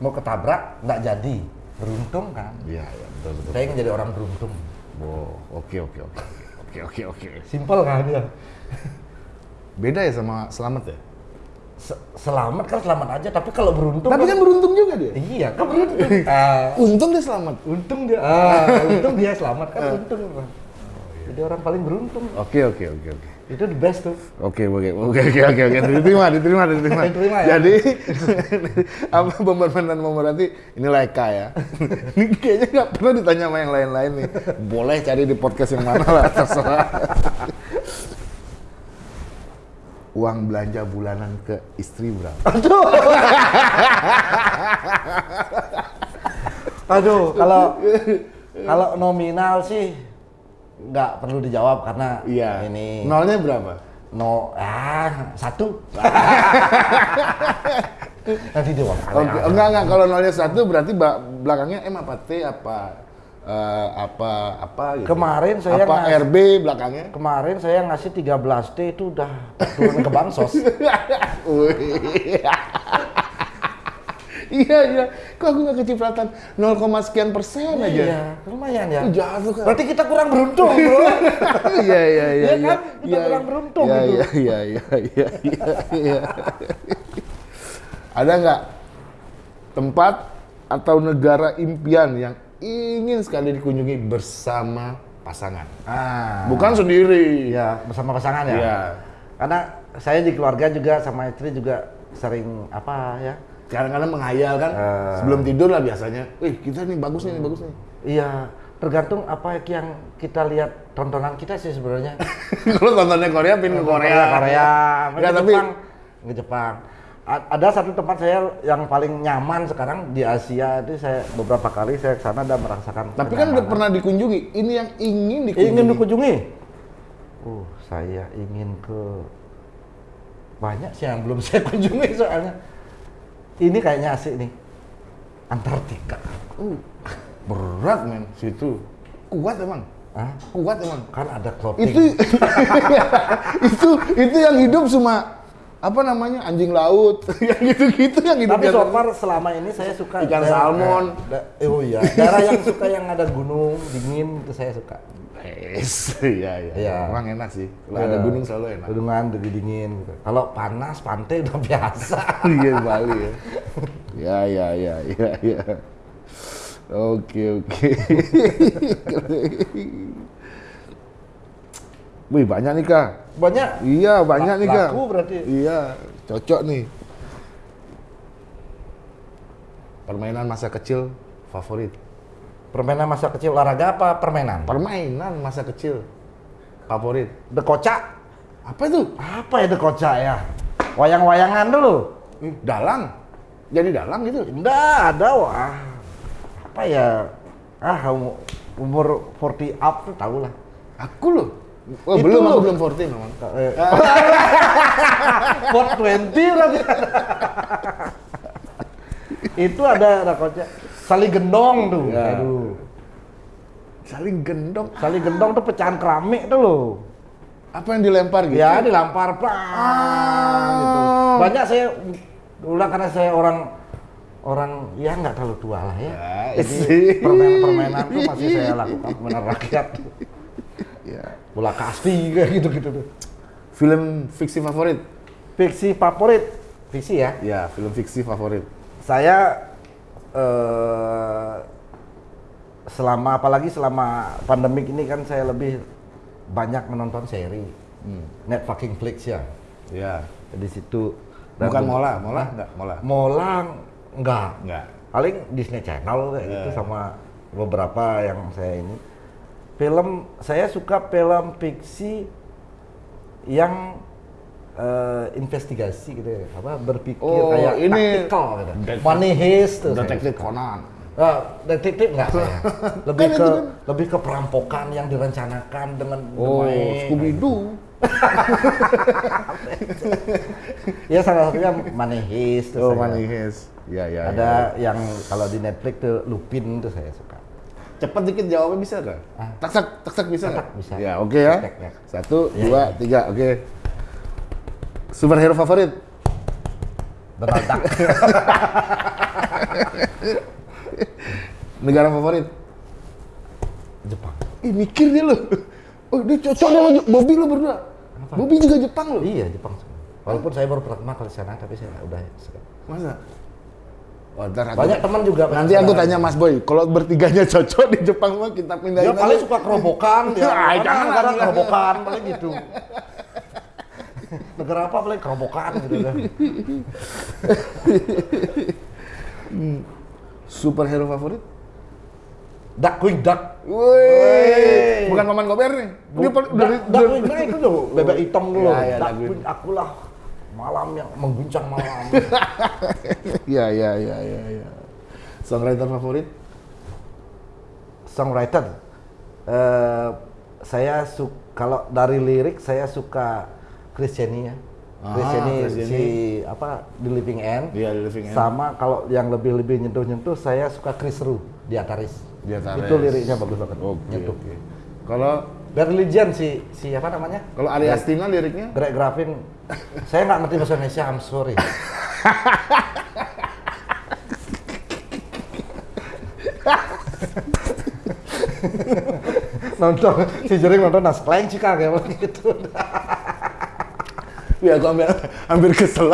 mau ketabrak nggak jadi beruntung kan. Iya, iya, betul betul. Saya ingin jadi orang beruntung. Wow, oke oke oke. Oke oke oke. Simpel kan ya. Beda ya sama selamat ya? Se- selamat kan selamat aja tapi kalau beruntung Tapi kan beruntung juga dia. iya kan beruntung. Ah, Untung dia selamat. untung dia ah, untung dia selamat kan untung jadi orang paling beruntung Oke oke oke oke. itu the best tuh Oke oke oke oke oke oke diterima diterima diterima. Diterima ya? Jadi apa pemberman dan pemerhati ini Eka ya. ini kayaknya nggak pernah ditanya sama yang lain-lain nih. Boleh cari di podcast yang mana lah terserah. Uang belanja bulanan ke istri berapa? aduh kalau kalau nominal sih nggak perlu dijawab karena Iya. ini Nolnya berapa? no ah satu nanti dia Oke, enggak enggak kalau nolnya satu berarti belakangnya M apa T apa eh, apa apa gitu. Kemarin saya apa ngas- RB belakangnya. Kemarin saya ngasih 13 T itu udah turun ke bansos. Iya iya, kok aku nggak kecipratan 0, sekian persen aja. Iya, lumayan ya. Itu jatuh kan. Berarti kita kurang beruntung, Bro. Iya iya iya. Iya kan? Kita kurang beruntung Iya gitu. iya iya iya iya iya. iya. Ada nggak tempat atau negara impian yang ingin sekali dikunjungi bersama pasangan? Ah. Bukan sendiri. Iya, bersama pasangan ya. Iya. Karena saya di keluarga juga sama istri juga sering apa ya? Kadang-kadang menghayal kan, Eh. sebelum tidur lah biasanya. Wih, kita nih bagus nih, nih, bagus nih. Iya, tergantung apa yang kita lihat tontonan kita sih sebenarnya. Kalau tontonnya Korea, pin ke Korea. Korea, ke tapi Jepang, ke Jepang. Ada satu tempat saya yang paling nyaman sekarang di Asia itu saya beberapa kali saya ke sana dan merasakan. tapi kan udah pernah dikunjungi. Ini yang ingin dikunjungi. ingin dikunjungi. Uh, saya ingin ke banyak sih yang belum saya kunjungi soalnya. Ini kayaknya asik nih. Antartika. Uh, berat men, situ. Kuat emang. Hah? Kuat emang. Kan ada clothing. Itu itu itu yang hidup cuma apa namanya anjing laut yang gitu-gitu yang hidup Tapi so far selama ini saya suka Ikan daerah- salmon. eh, da- oh iya, daerah yang suka yang ada gunung dingin itu saya suka. Yes, iya iya. Iya. Emang enak sih. Kalau ada Iya. gunung selalu enak. Gunungan jadi dingin gitu. Kalau panas pantai udah biasa. Iya Bali ya. Ya ya ya ya ya. Oke oke. Wih banyak nih kak. Banyak Iya banyak nih kak. laku berarti. Iya cocok nih. Permainan masa kecil favorit. permainan masa kecil olahraga apa permainan? Permainan masa kecil favorit. The kocak. Apa itu? Apa ya the kocak ya? Wayang-wayangan dulu. Ih, Dalang. Jadi dalang gitu. Enggak ada wah. Apa ya? Ah um- umur 40 up tuh tau lah. Aku loh. Oh, Itu belum, aku loh. belum 14 memang. 420 lagi. Itu ada kocak. Saling gendong tuh. Ya. Aduh. Saling gendong. Saling gendong tuh pecahan keramik tuh loh. Apa yang dilempar gitu? Ya dilampar pang gitu. Banyak saya ulang karena saya orang orang ya nggak terlalu tua lah ya. Ya, sih. permainan-permainan tuh masih saya lakukan permainan rakyat. Ya. Bola kasti kayak gitu-gitu tuh. Film fiksi favorit? Fiksi favorit, fiksi ya. Ya, film fiksi favorit. Saya eh, selama apalagi selama pandemik ini kan saya lebih banyak menonton seri. Net fucking flix ya. Ya. Di situ Dan Bukan Mola, Mola enggak, Mola. Mola enggak. Enggak. Paling Disney Channel kayak gitu Ya. sama beberapa yang saya ini. Film saya suka film fiksi yang eh, investigasi gitu ya, apa berpikir Oh, kayak ini taktikal gitu. detektif- Money heist tuh. saya. Detektif Conan. Ah, detektif enggak saya. Lebih Kan ke kan. lebih ke perampokan yang direncanakan dengan Oh. Scooby Doo. Ya salah satunya Money Heist tuh Oh, saya. Money Heist. Ya, ya. Ada ya. yang kalau di Netflix tuh Lupin tuh saya suka. Cepat dikit jawabnya bisa nggak? Ah. Tak-tak, tak-tak bisa nggak? Tak-tak bisa. Ya, oke ya. Ya. Satu, Ya, dua, tiga, oke. Superhero favorit? Donald Duck. Negara favorit? Jepang. Ih, mikir dia loh. Oh, dia cocok sama Bobby lo berdua. Bobby juga Jepang loh. Iya Jepang. Walaupun saya baru pertama kali sana tapi saya udah. Masa? Aku- Banyak teman juga. Nanti aku tanya Mas Boy, kalau bertiganya cocok di Jepang mah kita pindahin Ya paling suka kerobokan ya. Mana jangan lah. kerobokan paling gitu. negara apa paling kerobokan gitu kan. Superhero favorit? Darkwing Duck. Bukan Maman Gober nih. Dia dari Duck- Darkwing Duck itu loh, bebek hitam dulu. Ya, ya, Darkwing akulah malam yang mengguncang malam. Iya, iya, iya, iya, iya. Songwriter favorit? Songwriter. Eh saya suka kalau dari lirik saya suka Christiania. Chris Ah, ini Chris ini. si apa The Living End. Iya, The Living End. Sama kalau yang lebih-lebih nyentuh-nyentuh saya suka Chris Ru di Ataris. Di Ataris. Itu liriknya bagus banget. Oke, nyentuh. oke. Kalau Religion si si apa namanya? kalau Ari Astina liriknya Greg Graffin. saya nggak ngerti bahasa Indonesia, I'm sorry. nonton si Jering nonton nas Cika kayak gitu. Ya aku hampir, hampir kesel.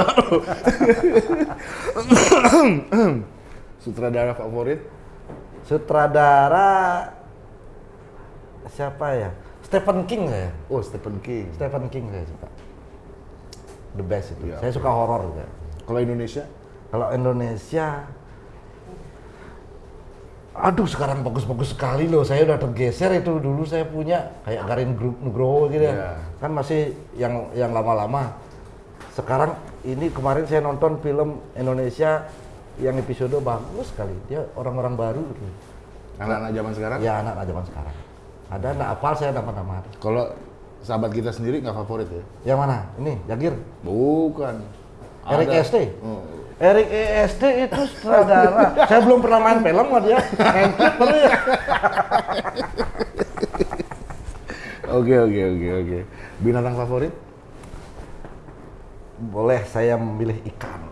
Sutradara favorit? Sutradara siapa ya? Stephen King saya. Oh, Stephen King. Stephen King saya suka. The best itu. Iya. Saya suka horor juga. Kalau Indonesia? Kalau Indonesia Aduh sekarang bagus-bagus sekali loh. Saya udah tergeser itu dulu saya punya kayak Garin Group Nugroho gitu ya. Iya. Kan masih yang yang lama-lama. Sekarang ini kemarin saya nonton film Indonesia yang episode bagus sekali. Dia orang-orang baru gitu. Anak-anak zaman sekarang? Ya anak zaman sekarang. Ada anak apal saya nama-nama. Kalau sahabat kita sendiri nggak favorit ya? Yang mana? Ini Jagir. Bukan. Erik Ada. EST. Oh. Erik EST itu sutradara. Saya belum pernah main film sama dia. Main klip baru ya. Oke oke oke oke. Binatang favorit? Boleh saya memilih ikan.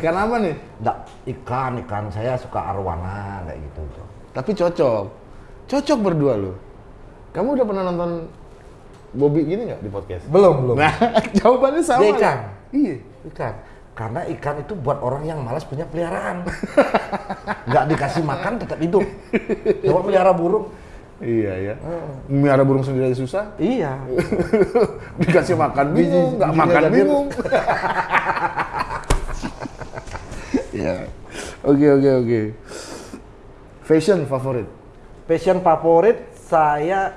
Ikan apa nih? Enggak, ikan, ikan. Saya suka arwana kayak gitu. Tapi cocok. Cocok berdua lo. Kamu udah pernah nonton Bobby gini nggak di podcast? Belum, belum. Nah, jawabannya sama. Dia ikan. Iya. Ikan. Karena ikan itu buat orang yang malas punya peliharaan. Nggak dikasih makan tetap hidup. Coba pelihara burung. Iya ya. Miara burung sendiri aja susah. Iya. Dikasih makan Biji- bingung, nggak makan bingung. Iya. Oke oke oke. Fashion favorit? Passion favorit saya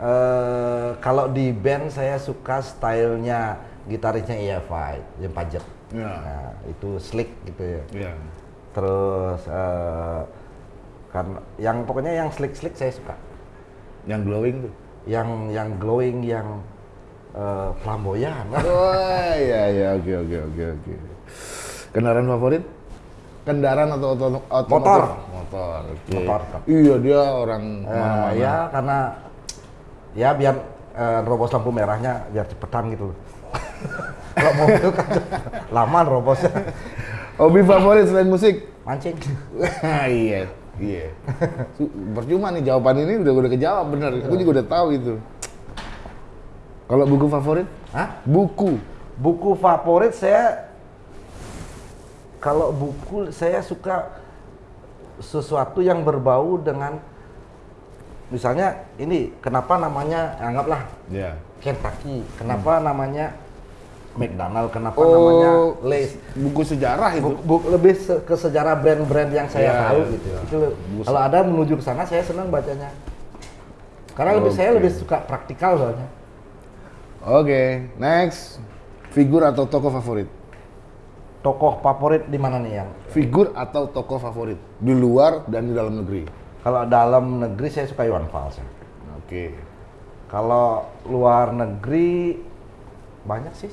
eh kalau di band saya suka stylenya gitarisnya EFI, yang pajet. Ya. Nah, itu slick gitu ya. Iya. Terus eh karena yang pokoknya yang slick-slick saya suka. Yang glowing tuh. Yang yang glowing, yang eh, flamboyan. Oh iya iya oke oke oke oke. Kendaraan favorit? Kendaraan atau oto otomotif? Motor. Motor. Oke. Motor. Iya dia orang Eh, mana-mana. ya karena ya biar eh, robos lampu merahnya biar cepetan gitu. Kalau mobil kan lama robosnya. Hobi favorit selain musik? Mancing. iya, iya. Percuma nih jawaban ini udah udah kejawab bener. Aku juga udah tahu itu. Kalau buku favorit? Hah? Buku. Buku favorit saya kalau buku saya suka sesuatu yang berbau dengan misalnya ini kenapa namanya anggaplah Ya. Kentucky, kenapa namanya McDonald, kenapa Oh, namanya Lays. Buku sejarah itu. Bu- bu- lebih se- ke sejarah brand-brand yang saya Iya, tahu iya. gitu. Itu kalau ada menuju ke sana saya senang bacanya. Karena lebih saya Oke. lebih suka praktikal soalnya. Oke, next. Figur atau tokoh favorit? Tokoh favorit di mana nih yang? Figur atau tokoh favorit di luar dan di dalam negeri. Kalau dalam negeri saya suka Iwan Fals. ya. Oke. Kalau luar negeri banyak sih.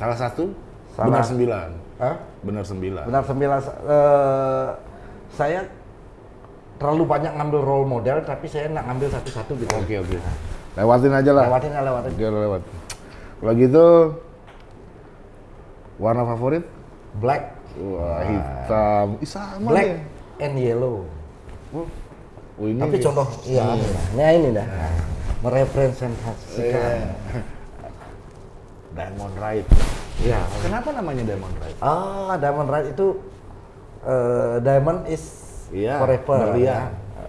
Salah satu? Salah. Benar sembilan. Hah? Benar sembilan. Benar sembilan. eh, saya terlalu banyak ngambil role model, tapi saya nak ngambil satu-satu gitu. Oke oke. Lewatin aja lah. Lewatin ya lewatin. Oke lewat. Kalau gitu warna favorit? Black, Wah hitam. Ih sama black deh. and yellow. Oh, ini Tapi contoh, iya, nah ini dah, merepresentasikan. Iya. Diamond Right. Iya. Kenapa namanya Diamond Right? Ah, diamond right itu eh, diamond is Iya, forever. berlian. ya.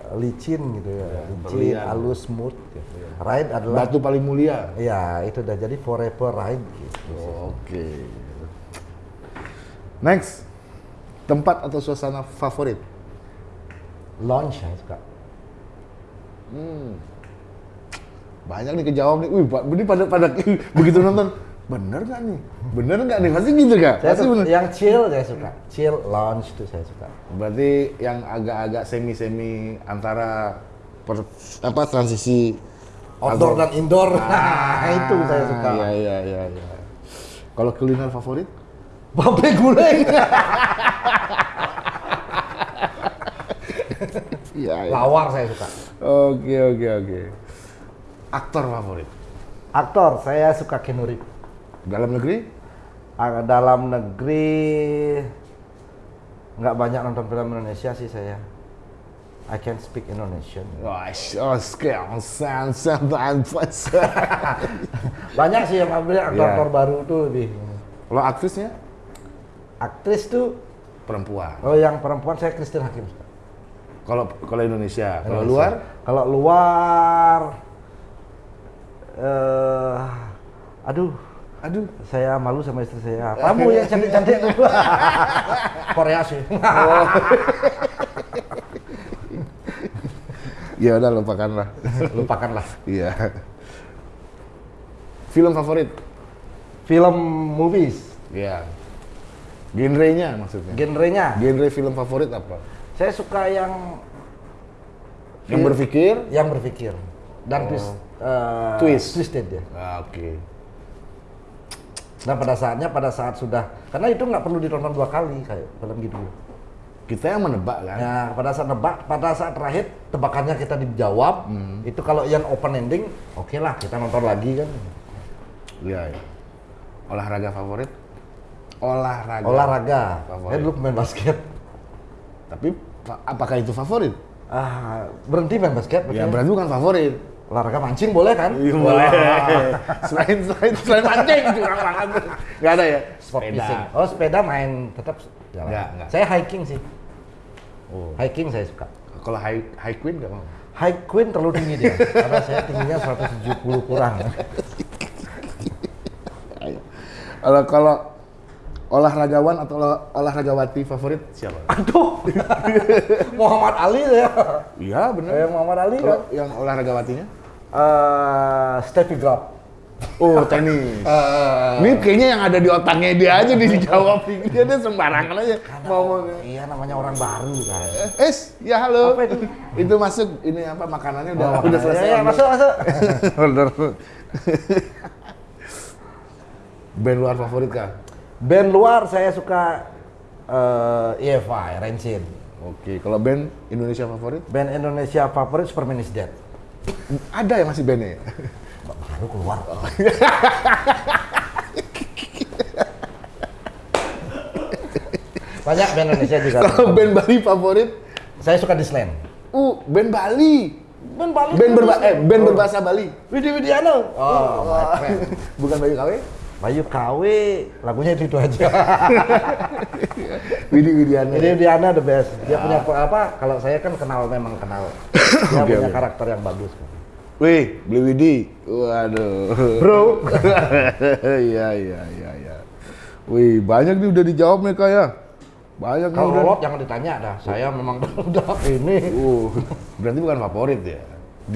Licin gitu ya, licin, berlian. halus, smooth. Gitu. Right adalah Batu paling mulia. Iya, itu udah jadi forever right gitu. Oke. Next. Tempat atau suasana favorit? Launch saya suka. Banyak nih kejawab nih. Wih, ini pada pada begitu nonton. Bener nggak nih? Bener nggak nih? Pasti gitu kak? Saya Pasti bener. yang chill saya suka. Chill lounge itu saya suka. Berarti yang agak-agak semi-semi antara per- apa transisi outdoor Outdoor. dan indoor. Nah, itu saya suka. Iya iya iya. iya. Kalau kuliner favorit? Babe guleng. Iya. iya. Lawar saya suka. Oke oke oke. Aktor favorit? Aktor saya suka Reeves. Dalam negeri? Dalam negeri nggak banyak nonton film Indonesia sih saya. I can speak Indonesian. Oh, Banyak sih yang ambil aktor-aktor Iya. baru tuh lebih. Kalau aktrisnya? Aktris tuh, Perempuan. oh yang perempuan saya Christine Hakim. Kalau kalau Indonesia, kalau luar? Kalau luar, eh, aduh, Aduh. saya malu sama istri saya. Kamu yang cantik-cantik tuh. Korea sih. Ya udah lupakanlah. Lupakanlah. Iya. Film favorit? Film movies, Iya. Genrenya maksudnya. genrenya. Genre film favorit apa? Saya suka yang Yang berpikir? yang berpikir dan twist, eh, Twist. twisted ya. Ah, Oke. Dan pada saatnya pada saat sudah karena itu nggak perlu ditonton dua kali kayak film gitu. Kita yang menebak kan? Ya pada saat nebak, pada saat terakhir tebakannya kita dijawab, Hmm. itu kalau yang open ending, oke lah kita nonton lagi kan. Iya. iya. Olahraga favorit? Olahraga. Olahraga, Favorit. saya dulu pemain basket. Tapi apakah itu favorit? Ah, berhenti main basket, Ya berarti. bukan favorit. olahraga mancing boleh kan? Iya boleh. selain selain selain mancing curang banget. Enggak ada ya? Sport Sepeda. fishing. Oh sepeda main tetap jalan. Nggak, nggak. Saya hiking sih. Oh. Hiking saya suka. Kalau high high queen enggak mau. High Queen terlalu tinggi dia. karena saya tingginya 170 kurang. Kalau kalau olahragawan atau olah- olahragawati favorit siapa? Aduh. Muhammad Ali ya. Iya benar. Eh, Muhammad Ali kan. Kalau yang olahragawatinya? Eh, Steffi Graf. Oh tenis. Eh, Ini kayaknya yang ada di otaknya dia aja dijawab. Dia dia sembarangan aja mau iya namanya orang baru kan. Eh, ya halo. Apa itu? Itu masuk ini apa makanannya udah Oh, udah selesai. Ya, ya, masuk, masuk. Bener. Band luar favorit kah? Band luar saya suka eh EFI, Rancid. Oke, kalau band Indonesia favorit? Band Indonesia favorit Superman is Dead. Ada ya masih bandnya ya? Baru keluar. Banyak band Indonesia juga. Kalau band Bali favorit? Saya suka Disland. Uh, band Bali. Band Bali. Band berba eh band berbahasa Bali. Widi Widiano. Oh, friend. Bukan Bayu KW? Bayu KW, lagunya itu, itu aja. Widi Widiana. Widi Widiana the best. Dia punya apa? Kalau saya kan kenal memang kenal. Dia Oke, punya oke. karakter yang bagus. Wih, beli Widi. Waduh. Bro. Iya, iya, iya, iya. Wih, banyak nih udah dijawab nih kak ya. Banyak nih Kalau udah. Rolot jangan ditanya dah. Saya memang udah ini. Uh, berarti bukan favorit ya.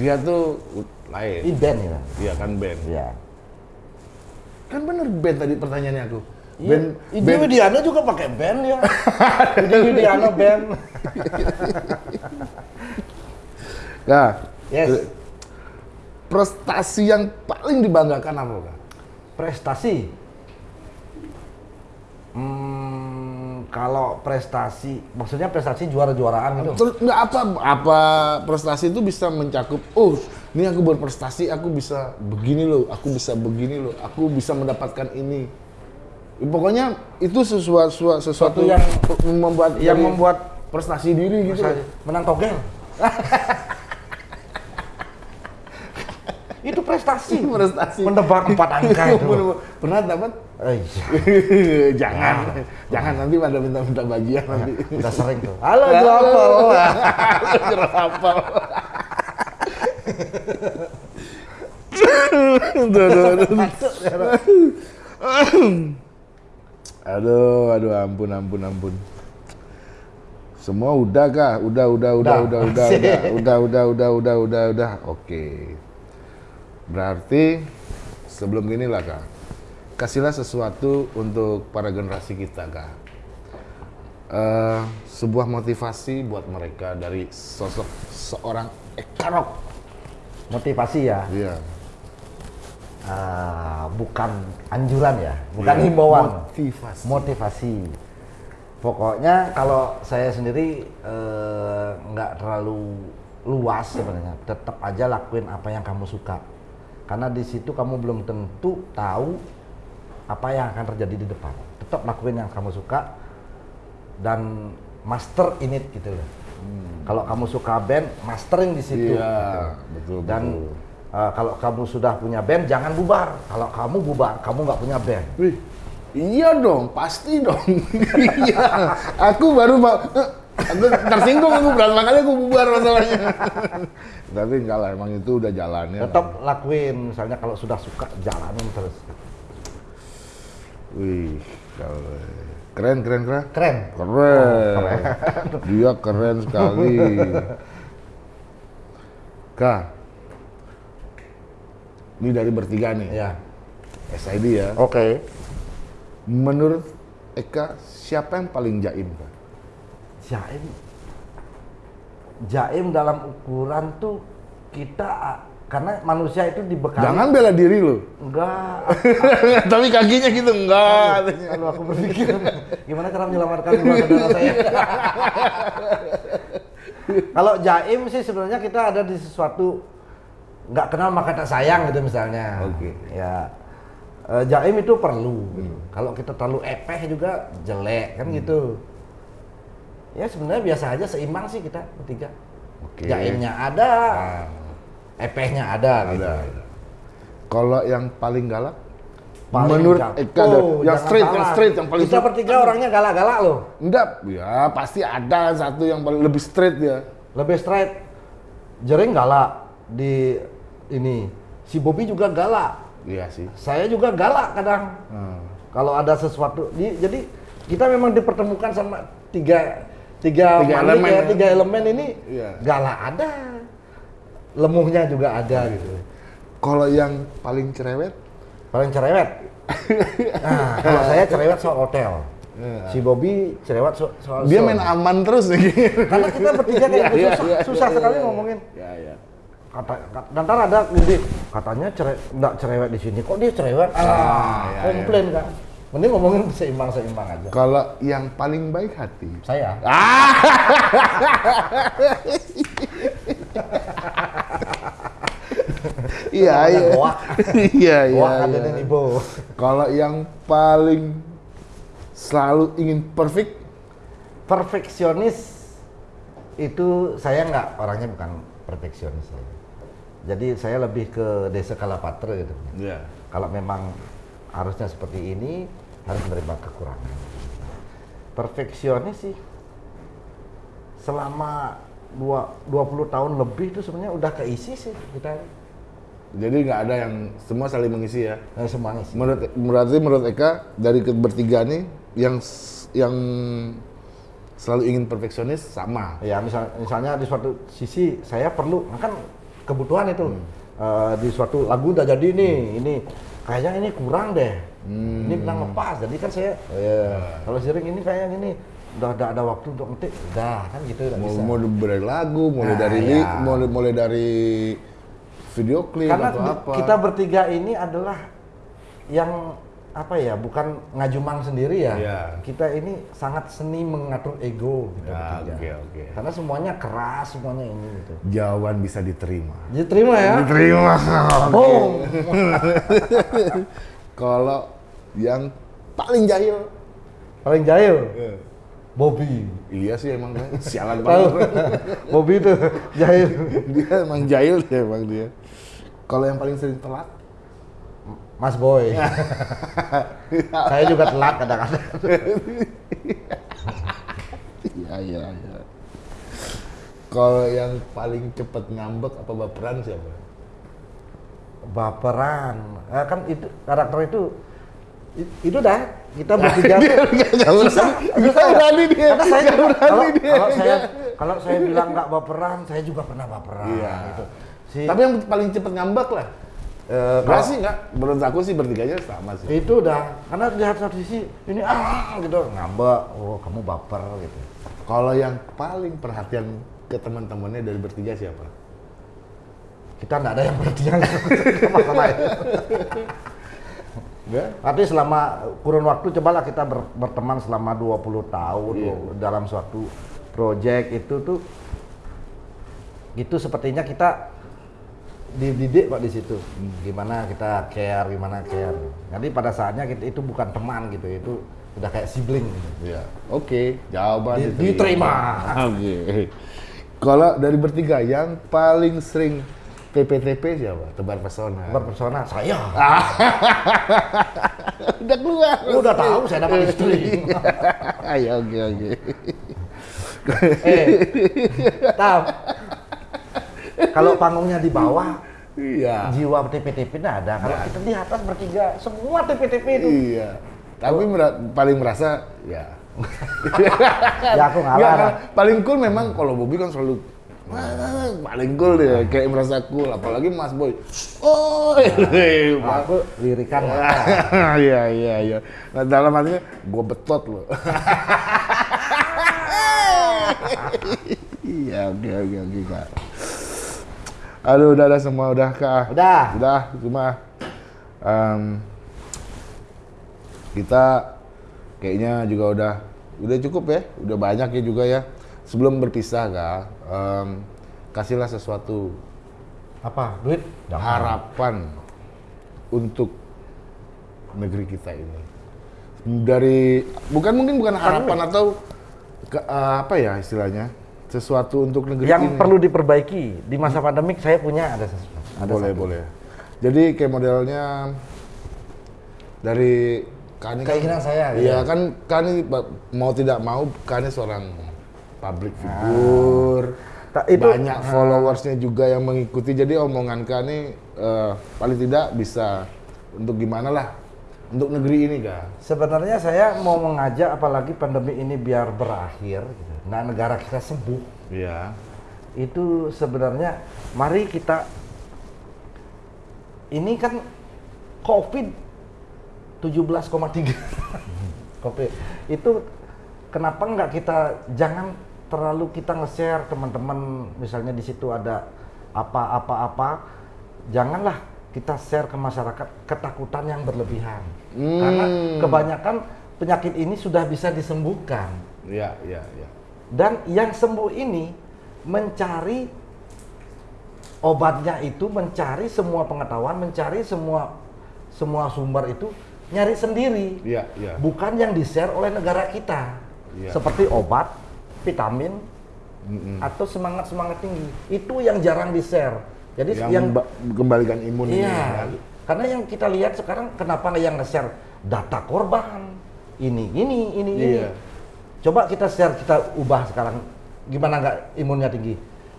Dia tuh uh, lain. Ini band ya. Iya kan band. Iya. Kan bener band tadi pertanyaannya aku. Band, Band, Widi band, Widiano juga pakai band ya. Widi Widiano band. Nah, Yes. prestasi yang paling dibanggakan apa kak? Prestasi. Hmm, kalau prestasi, maksudnya prestasi juara-juaraan gitu. Terus nggak apa apa prestasi itu bisa mencakup oh ini aku berprestasi aku bisa begini loh aku bisa begini loh aku bisa mendapatkan ini pokoknya itu sesuatu sesuatu, sesuatu yang- membuat yang membuat prestasi diri gitu menang togel. itu prestasi. prestasi Menebak empat angka itu. pernah dapat Eh, iya. jangan jangan nanti pada minta-minta bagian nanti Udah sering tuh. Halo, jerapel Aduh, aduh, aduh. Aduh, aduh, ampun, ampun, ampun. Semua udah kah? Udah, udah, udah, Udah. udah, udah, udah, udah, udah, udah, udah, udah. Oke. Berarti sebelum gini lah kak, kasihlah sesuatu untuk para generasi kita kak. Eh, sebuah motivasi buat mereka dari sosok seorang Ekarok motivasi ya. Iya. Ah, bukan anjuran ya, bukan Iya. himbauan. Motivasi. Motivasi. Pokoknya kalau saya sendiri eh, nggak terlalu luas sebenarnya, tetap aja lakuin apa yang kamu suka. Karena di situ kamu belum tentu tahu apa yang akan terjadi di depan. Tetap lakuin yang kamu suka dan master in it gitu loh. Kalau kamu suka band, mastering di situ. Hmm. Iya, gitu. betul, Dan betul. eh, kalau kamu sudah punya band, jangan bubar. Kalau kamu bubar, kamu nggak punya band. Wih, iya dong, pasti dong. iya, aku baru mau, aku tersinggung aku berapa kali aku bubar masalahnya. Tapi enggak lah, emang itu udah jalannya. Tetap lakuin, misalnya kalau sudah suka jalanin terus. Wih, kalau keren, keren, keren. Keren. Keren. Dia keren sekali. Kak, ini dari bertiga nih, Ya. SID ya. Oke. Menurut Eka, siapa yang paling jaim? Kak? Jaim. Jaim dalam ukuran tuh kita karena manusia itu dibekali. Jangan bela diri lo. enggak. Tapi kakinya gitu enggak. kalau aku berpikir. Gimana cara menyelamatkan dua saudara saya? Kalau jaim sih sebenarnya kita ada di sesuatu nggak kenal maka tak sayang gitu misalnya. Oke. ya. Eh, jaim itu perlu. Gitu. kalau kita terlalu epeh juga jelek kan gitu. Ya sebenarnya biasa aja seimbang sih kita bertiga. Oke. jaimnya ada. Nah, epehnya ada, gitu. ada. Kalau yang paling galak? Paling Menurut galak. Eka, ada- yang straight, yang salah. straight, yang paling Kita bertiga orangnya galak-galak loh. Enggak, ya pasti ada satu yang paling lebih straight ya. Lebih straight. Jering galak di ini. Si Bobby juga galak. Iya sih. Saya juga galak kadang. Hmm. Kalau ada sesuatu, di- jadi kita memang dipertemukan sama tiga tiga, Tiga manik elemen ya, ya. tiga elemen ini Iya. galak ada, lemuhnya juga ada gitu. Kalau yang paling cerewet? Paling cerewet. Nah, kalau saya cerewet soal hotel. Iya. Si Bobby cerewet so- soal Dia main aman terus nih. Karena kita bertiga kayak gitu, iya, susah, iya, susah iya, sekali iya. ngomongin. Ya, ya. Kata, kata ntar ada ngintip, katanya cere, enggak cerewet di sini. Kok dia cerewet? Ah, iya, komplain kan. Mending ngomongin seimbang-seimbang aja. Kalau yang paling baik hati? Saya. Iya, iya. Iya, iya. Iya. ada nih Bo. Kalau yang paling selalu ingin perfect, Perfeksionis itu saya nggak orangnya bukan perfeksionis saya. Jadi saya lebih ke desa kalapatra gitu. Iya. Kalau memang harusnya seperti ini, harus menerima kekurangan. Perfeksionis sih, selama dua, 20 tahun lebih itu sebenarnya udah keisi sih kita Jadi nggak ada yang semua saling mengisi ya. eh, semua ngisi. Menurut berarti menurut Eka dari bertiga nih yang yang selalu ingin perfeksionis sama. Ya misal, misalnya di suatu sisi saya perlu, kan kebutuhan itu Hmm. Eh, di suatu lagu udah jadi nih, ini kayaknya ini kurang deh, Hmm. ini kurang lepas. Jadi kan saya, ya, kalau sering ini kayak gini, udah ada ada waktu untuk ngetik, udah kan gitu udah Mau, bisa. mau dari lagu, mulai Nah, dari ya. mulai, mulai dari video klip Karena atau apa. kita bertiga ini adalah yang apa ya, bukan ngajumang sendiri ya. Iya. Kita ini sangat seni mengatur ego kita Ya, bertiga. oke, oke. Karena semuanya keras, semuanya ini gitu. Jawaban bisa diterima. Diterima ya. Diterima. Boom. Kalau yang paling jahil, Paling jahil. Bobby. iya sih emang sialan banget. Bobby itu jahil. dia emang jahil dia emang dia. Kalau yang paling sering telat, Mas Boy. Saya juga telat kadang-kadang. iya iya iya. Kalau yang paling cepet ngambek apa baperan siapa? Baperan. Eh, kan itu karakter itu itu dah kita bertiga nggak- nggak susah, susah berani dia. karena saya juga, berani kalau, dia. kalau saya kalau saya bilang nggak baperan saya juga pernah baperan Iya. gitu si Tapi yang paling cepet ngambek lah. eh, Enggak sih enggak. Menurut aku sih bertiganya sama sih. itu udah karena di satu sisi ini ah gitu ngambek oh kamu baper gitu Kalau yang paling perhatian ke teman-temannya dari bertiga siapa? kita nggak ada yang masalah itu. Enggak? Tapi selama kurun waktu cobalah kita ber- berteman selama 20 tahun Iya. dalam suatu project itu tuh itu sepertinya kita dididik kok di situ. Gimana kita care, gimana care. Jadi pada saatnya kita itu bukan teman gitu, itu udah kayak sibling. gitu. Iya. Oke, jawaban Di- diterima. diterima. Oke. Kalau dari bertiga yang paling sering TPTP siapa? Tebar pesona. Berpersona saya. Udah keluar. Lu udah tahu saya dapat istri. Ayo, oke oke. eh, tahu. Kalau panggungnya di bawah, Iya. jiwa TPTP nggak ada. Kalau kita di atas bertiga, semua TPTP itu. Iya. Tapi mera- paling merasa ya. Ya aku ngalah. Nggak, kan, paling cool memang kalau Bobby kan selalu "Wah, paling cool dia kayak merasa cool apalagi Mas Boy. Oh, Nah, aku lirikan. Iya iya iya. Nah, dalam artinya gue betot loh. Iya oke oke oke kak. Aduh udah ada semua udah kak. Udah. Udah cuma em, kita kayaknya juga udah udah cukup ya. Udah banyak ya juga ya. Sebelum berpisah kak, em, kasihlah sesuatu Apa? Duit? harapan untuk negeri kita ini dari bukan mungkin bukan harapan atau ke- eh, apa ya istilahnya sesuatu untuk negeri Yang ini. perlu diperbaiki. Di masa pandemik saya punya ada sesuatu. Ada boleh satu. boleh. Jadi kayak modelnya dari Kani kan- Keinginan saya, gitu. iya kan Kani mau tidak mau Kani seorang public figure. Ta- itu- banyak followersnya juga yang mengikuti. Jadi omongan Kani eh, paling tidak bisa untuk gimana lah untuk negeri ini kak? Sebenarnya saya mau mengajak apalagi pandemi ini biar berakhir, gitu. nah negara kita sembuh. iya. Itu sebenarnya mari kita ini kan COVID 17,3 COVID. Itu kenapa nggak kita jangan terlalu kita nge-share teman-teman misalnya di situ ada apa-apa-apa. Janganlah kita share ke masyarakat ketakutan yang berlebihan karena kebanyakan penyakit ini sudah bisa disembuhkan. Iya iya iya. Dan yang sembuh ini mencari obatnya itu mencari semua pengetahuan mencari semua semua sumber itu nyari sendiri. Iya iya. Bukan yang di share oleh negara kita. Iya. seperti obat vitamin atau semangat semangat tinggi. Itu yang jarang di share jadi yang, yang, ba- kembalikan imun ini iya. kan karena yang kita lihat sekarang kenapa yang nge-share data korban ini ini ini ini Iya. coba kita share kita ubah sekarang gimana nggak imunnya tinggi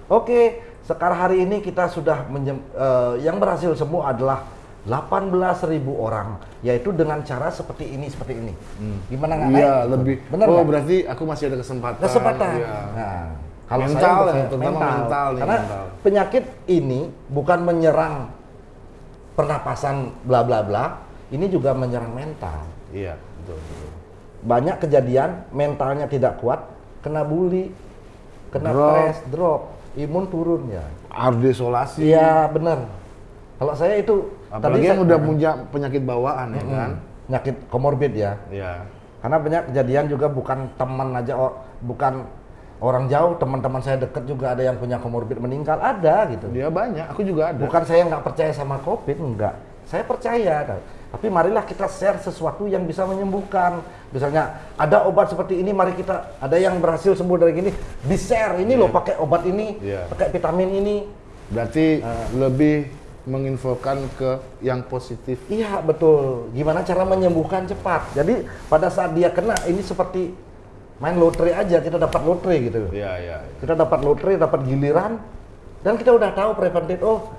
oke sekarang hari ini kita sudah eh, yang berhasil sembuh adalah 18.000 orang yaitu dengan cara seperti ini seperti ini gimana nggak naik iya lebih benar oh nggak? berarti aku masih ada kesempatan kesempatan. Iya. Nah, kalau Mental saya ya, saya, terutama mental nih, Karena mental. penyakit ini bukan menyerang pernapasan bla bla bla, ini juga menyerang mental. iya betul, betul. Banyak kejadian mentalnya tidak kuat, kena bully, kena Drop. stres, drop, imun turun ya. harus diisolasi Iya benar. Kalau saya itu apalagi yang saya- udah punya penyakit bawaan ya kan penyakit komorbid ya. iya Karena banyak kejadian juga bukan teman aja, oh, bukan orang jauh, teman-teman saya dekat juga ada yang punya komorbid meninggal, ada gitu. dia banyak aku juga ada Bukan saya nggak percaya sama COVID, enggak. Saya percaya. Tapi marilah kita share sesuatu yang bisa menyembuhkan. Misalnya ada obat seperti ini, mari kita ada yang berhasil sembuh dari gini, di share ini loh pakai obat ini, Iya. pakai vitamin ini. berarti Ah. lebih menginfokan ke yang positif Iya betul. Gimana cara menyembuhkan cepat? Jadi pada saat dia kena ini seperti main lotre aja, kita dapat lotre gitu. iya iya kita dapat lotre, dapat giliran, dan kita udah tahu preventif. Oh,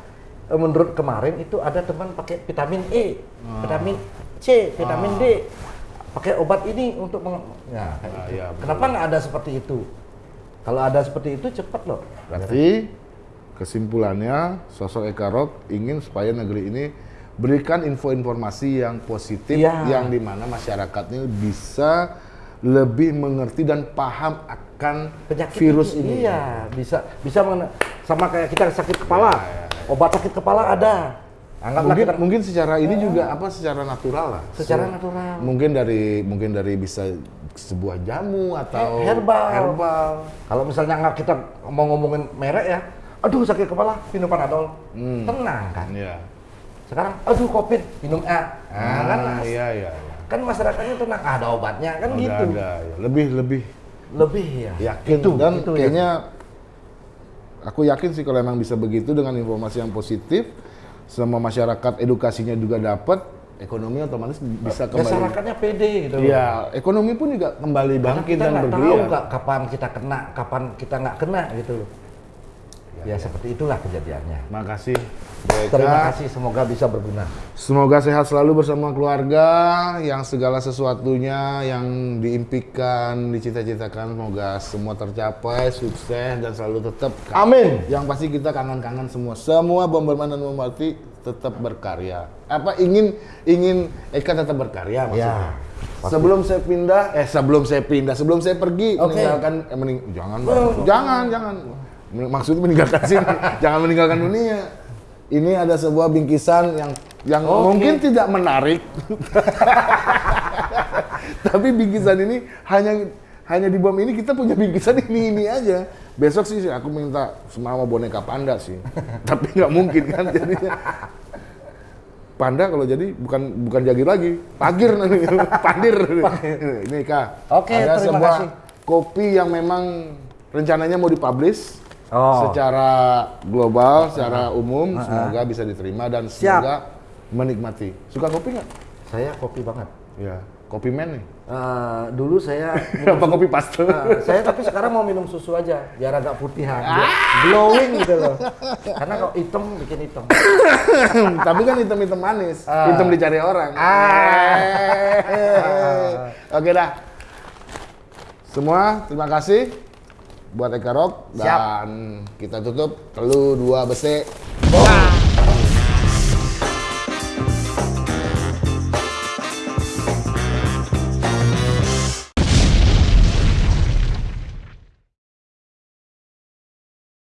eh, menurut kemarin itu ada teman pakai vitamin E, vitamin C, vitamin D, pakai obat ini untuk meng... Ya, Ah, betul. Kenapa nggak ada seperti itu? Kalau ada seperti itu cepat loh. Berarti kesimpulannya sosok Eka Rock ingin supaya negeri ini berikan info informasi yang positif Iya. yang di mana masyarakatnya bisa lebih mengerti dan paham akan Penyakit virus ini. Iya, bisa bisa mengena- sama kayak kita sakit kepala. Ya, ya, ya. obat sakit kepala ada. Anggaplah mungkin kita mungkin secara ini juga apa secara natural lah. secara Se- natural. Mungkin dari mungkin dari bisa sebuah jamu atau Herbal. herbal. Kalau misalnya nggak kita mau ngomongin merek ya, aduh sakit kepala, minum panadol, Hmm. tenang kan. Iya. Sekarang, aduh covid, minum A, nah, kan, Ah, iya iya. iya. Kan masyarakatnya tenang, ah, ada obatnya kan Ada, gitu. ada, ya. Lebih lebih Lebih ya. yakin Itu, dan itu ya. kayaknya aku yakin sih kalau emang bisa begitu dengan informasi yang positif sama masyarakat edukasinya juga dapat ekonomi otomatis bisa kembali masyarakatnya pede gitu. loh. Iya, ekonomi pun juga kembali Karena bangkit kita dan tahu bergeliat. nggak kapan kita kena, kapan kita nggak kena gitu loh. Ya, seperti itulah kejadiannya. Makasih. Beka. Terima kasih, semoga bisa berguna. Semoga sehat selalu bersama keluarga, yang segala sesuatunya yang diimpikan, dicita-citakan, semoga semua tercapai, sukses dan selalu tetap. Amin. Yang pasti kita kangen-kangen semua, semua bomberman dan bomberti tetap berkarya. Apa ingin ingin Eka tetap berkarya maksudnya? Ya, pasti. sebelum saya pindah, eh sebelum saya pindah, sebelum saya pergi Oke. meninggalkan, eh, mening, jangan, Oh. jangan, jangan. Maksudnya meninggalkan sini, jangan meninggalkan dunia. Ini ada sebuah bingkisan yang yang Oke. mungkin tidak menarik, tapi bingkisan ini hanya hanya di bom ini kita punya bingkisan ini ini aja. Besok sih aku minta semua boneka panda sih, tapi nggak mungkin kan jadinya. Panda kalau jadi bukan bukan jagir lagi, pagir nanti, pandir. Ini kak. Oke, ada terima sebuah kasih. kopi yang memang rencananya mau dipublish Oh. secara global, secara umum, semoga bisa diterima dan Siap. semoga menikmati. Suka kopi nggak? Saya kopi banget. Ya, kopi man nih. Eh, dulu saya Apa kopi paste? Eh, saya tapi sekarang mau minum susu aja biar agak putihan, biar glowing gitu loh. Karena kalau hitam bikin hitam. Tapi kan hitam-hitam manis, Ah. hitam dicari orang. Ah. Oke dah. Semua terima kasih buat Eka Rock Siap. dan kita tutup telu dua besi. Wah.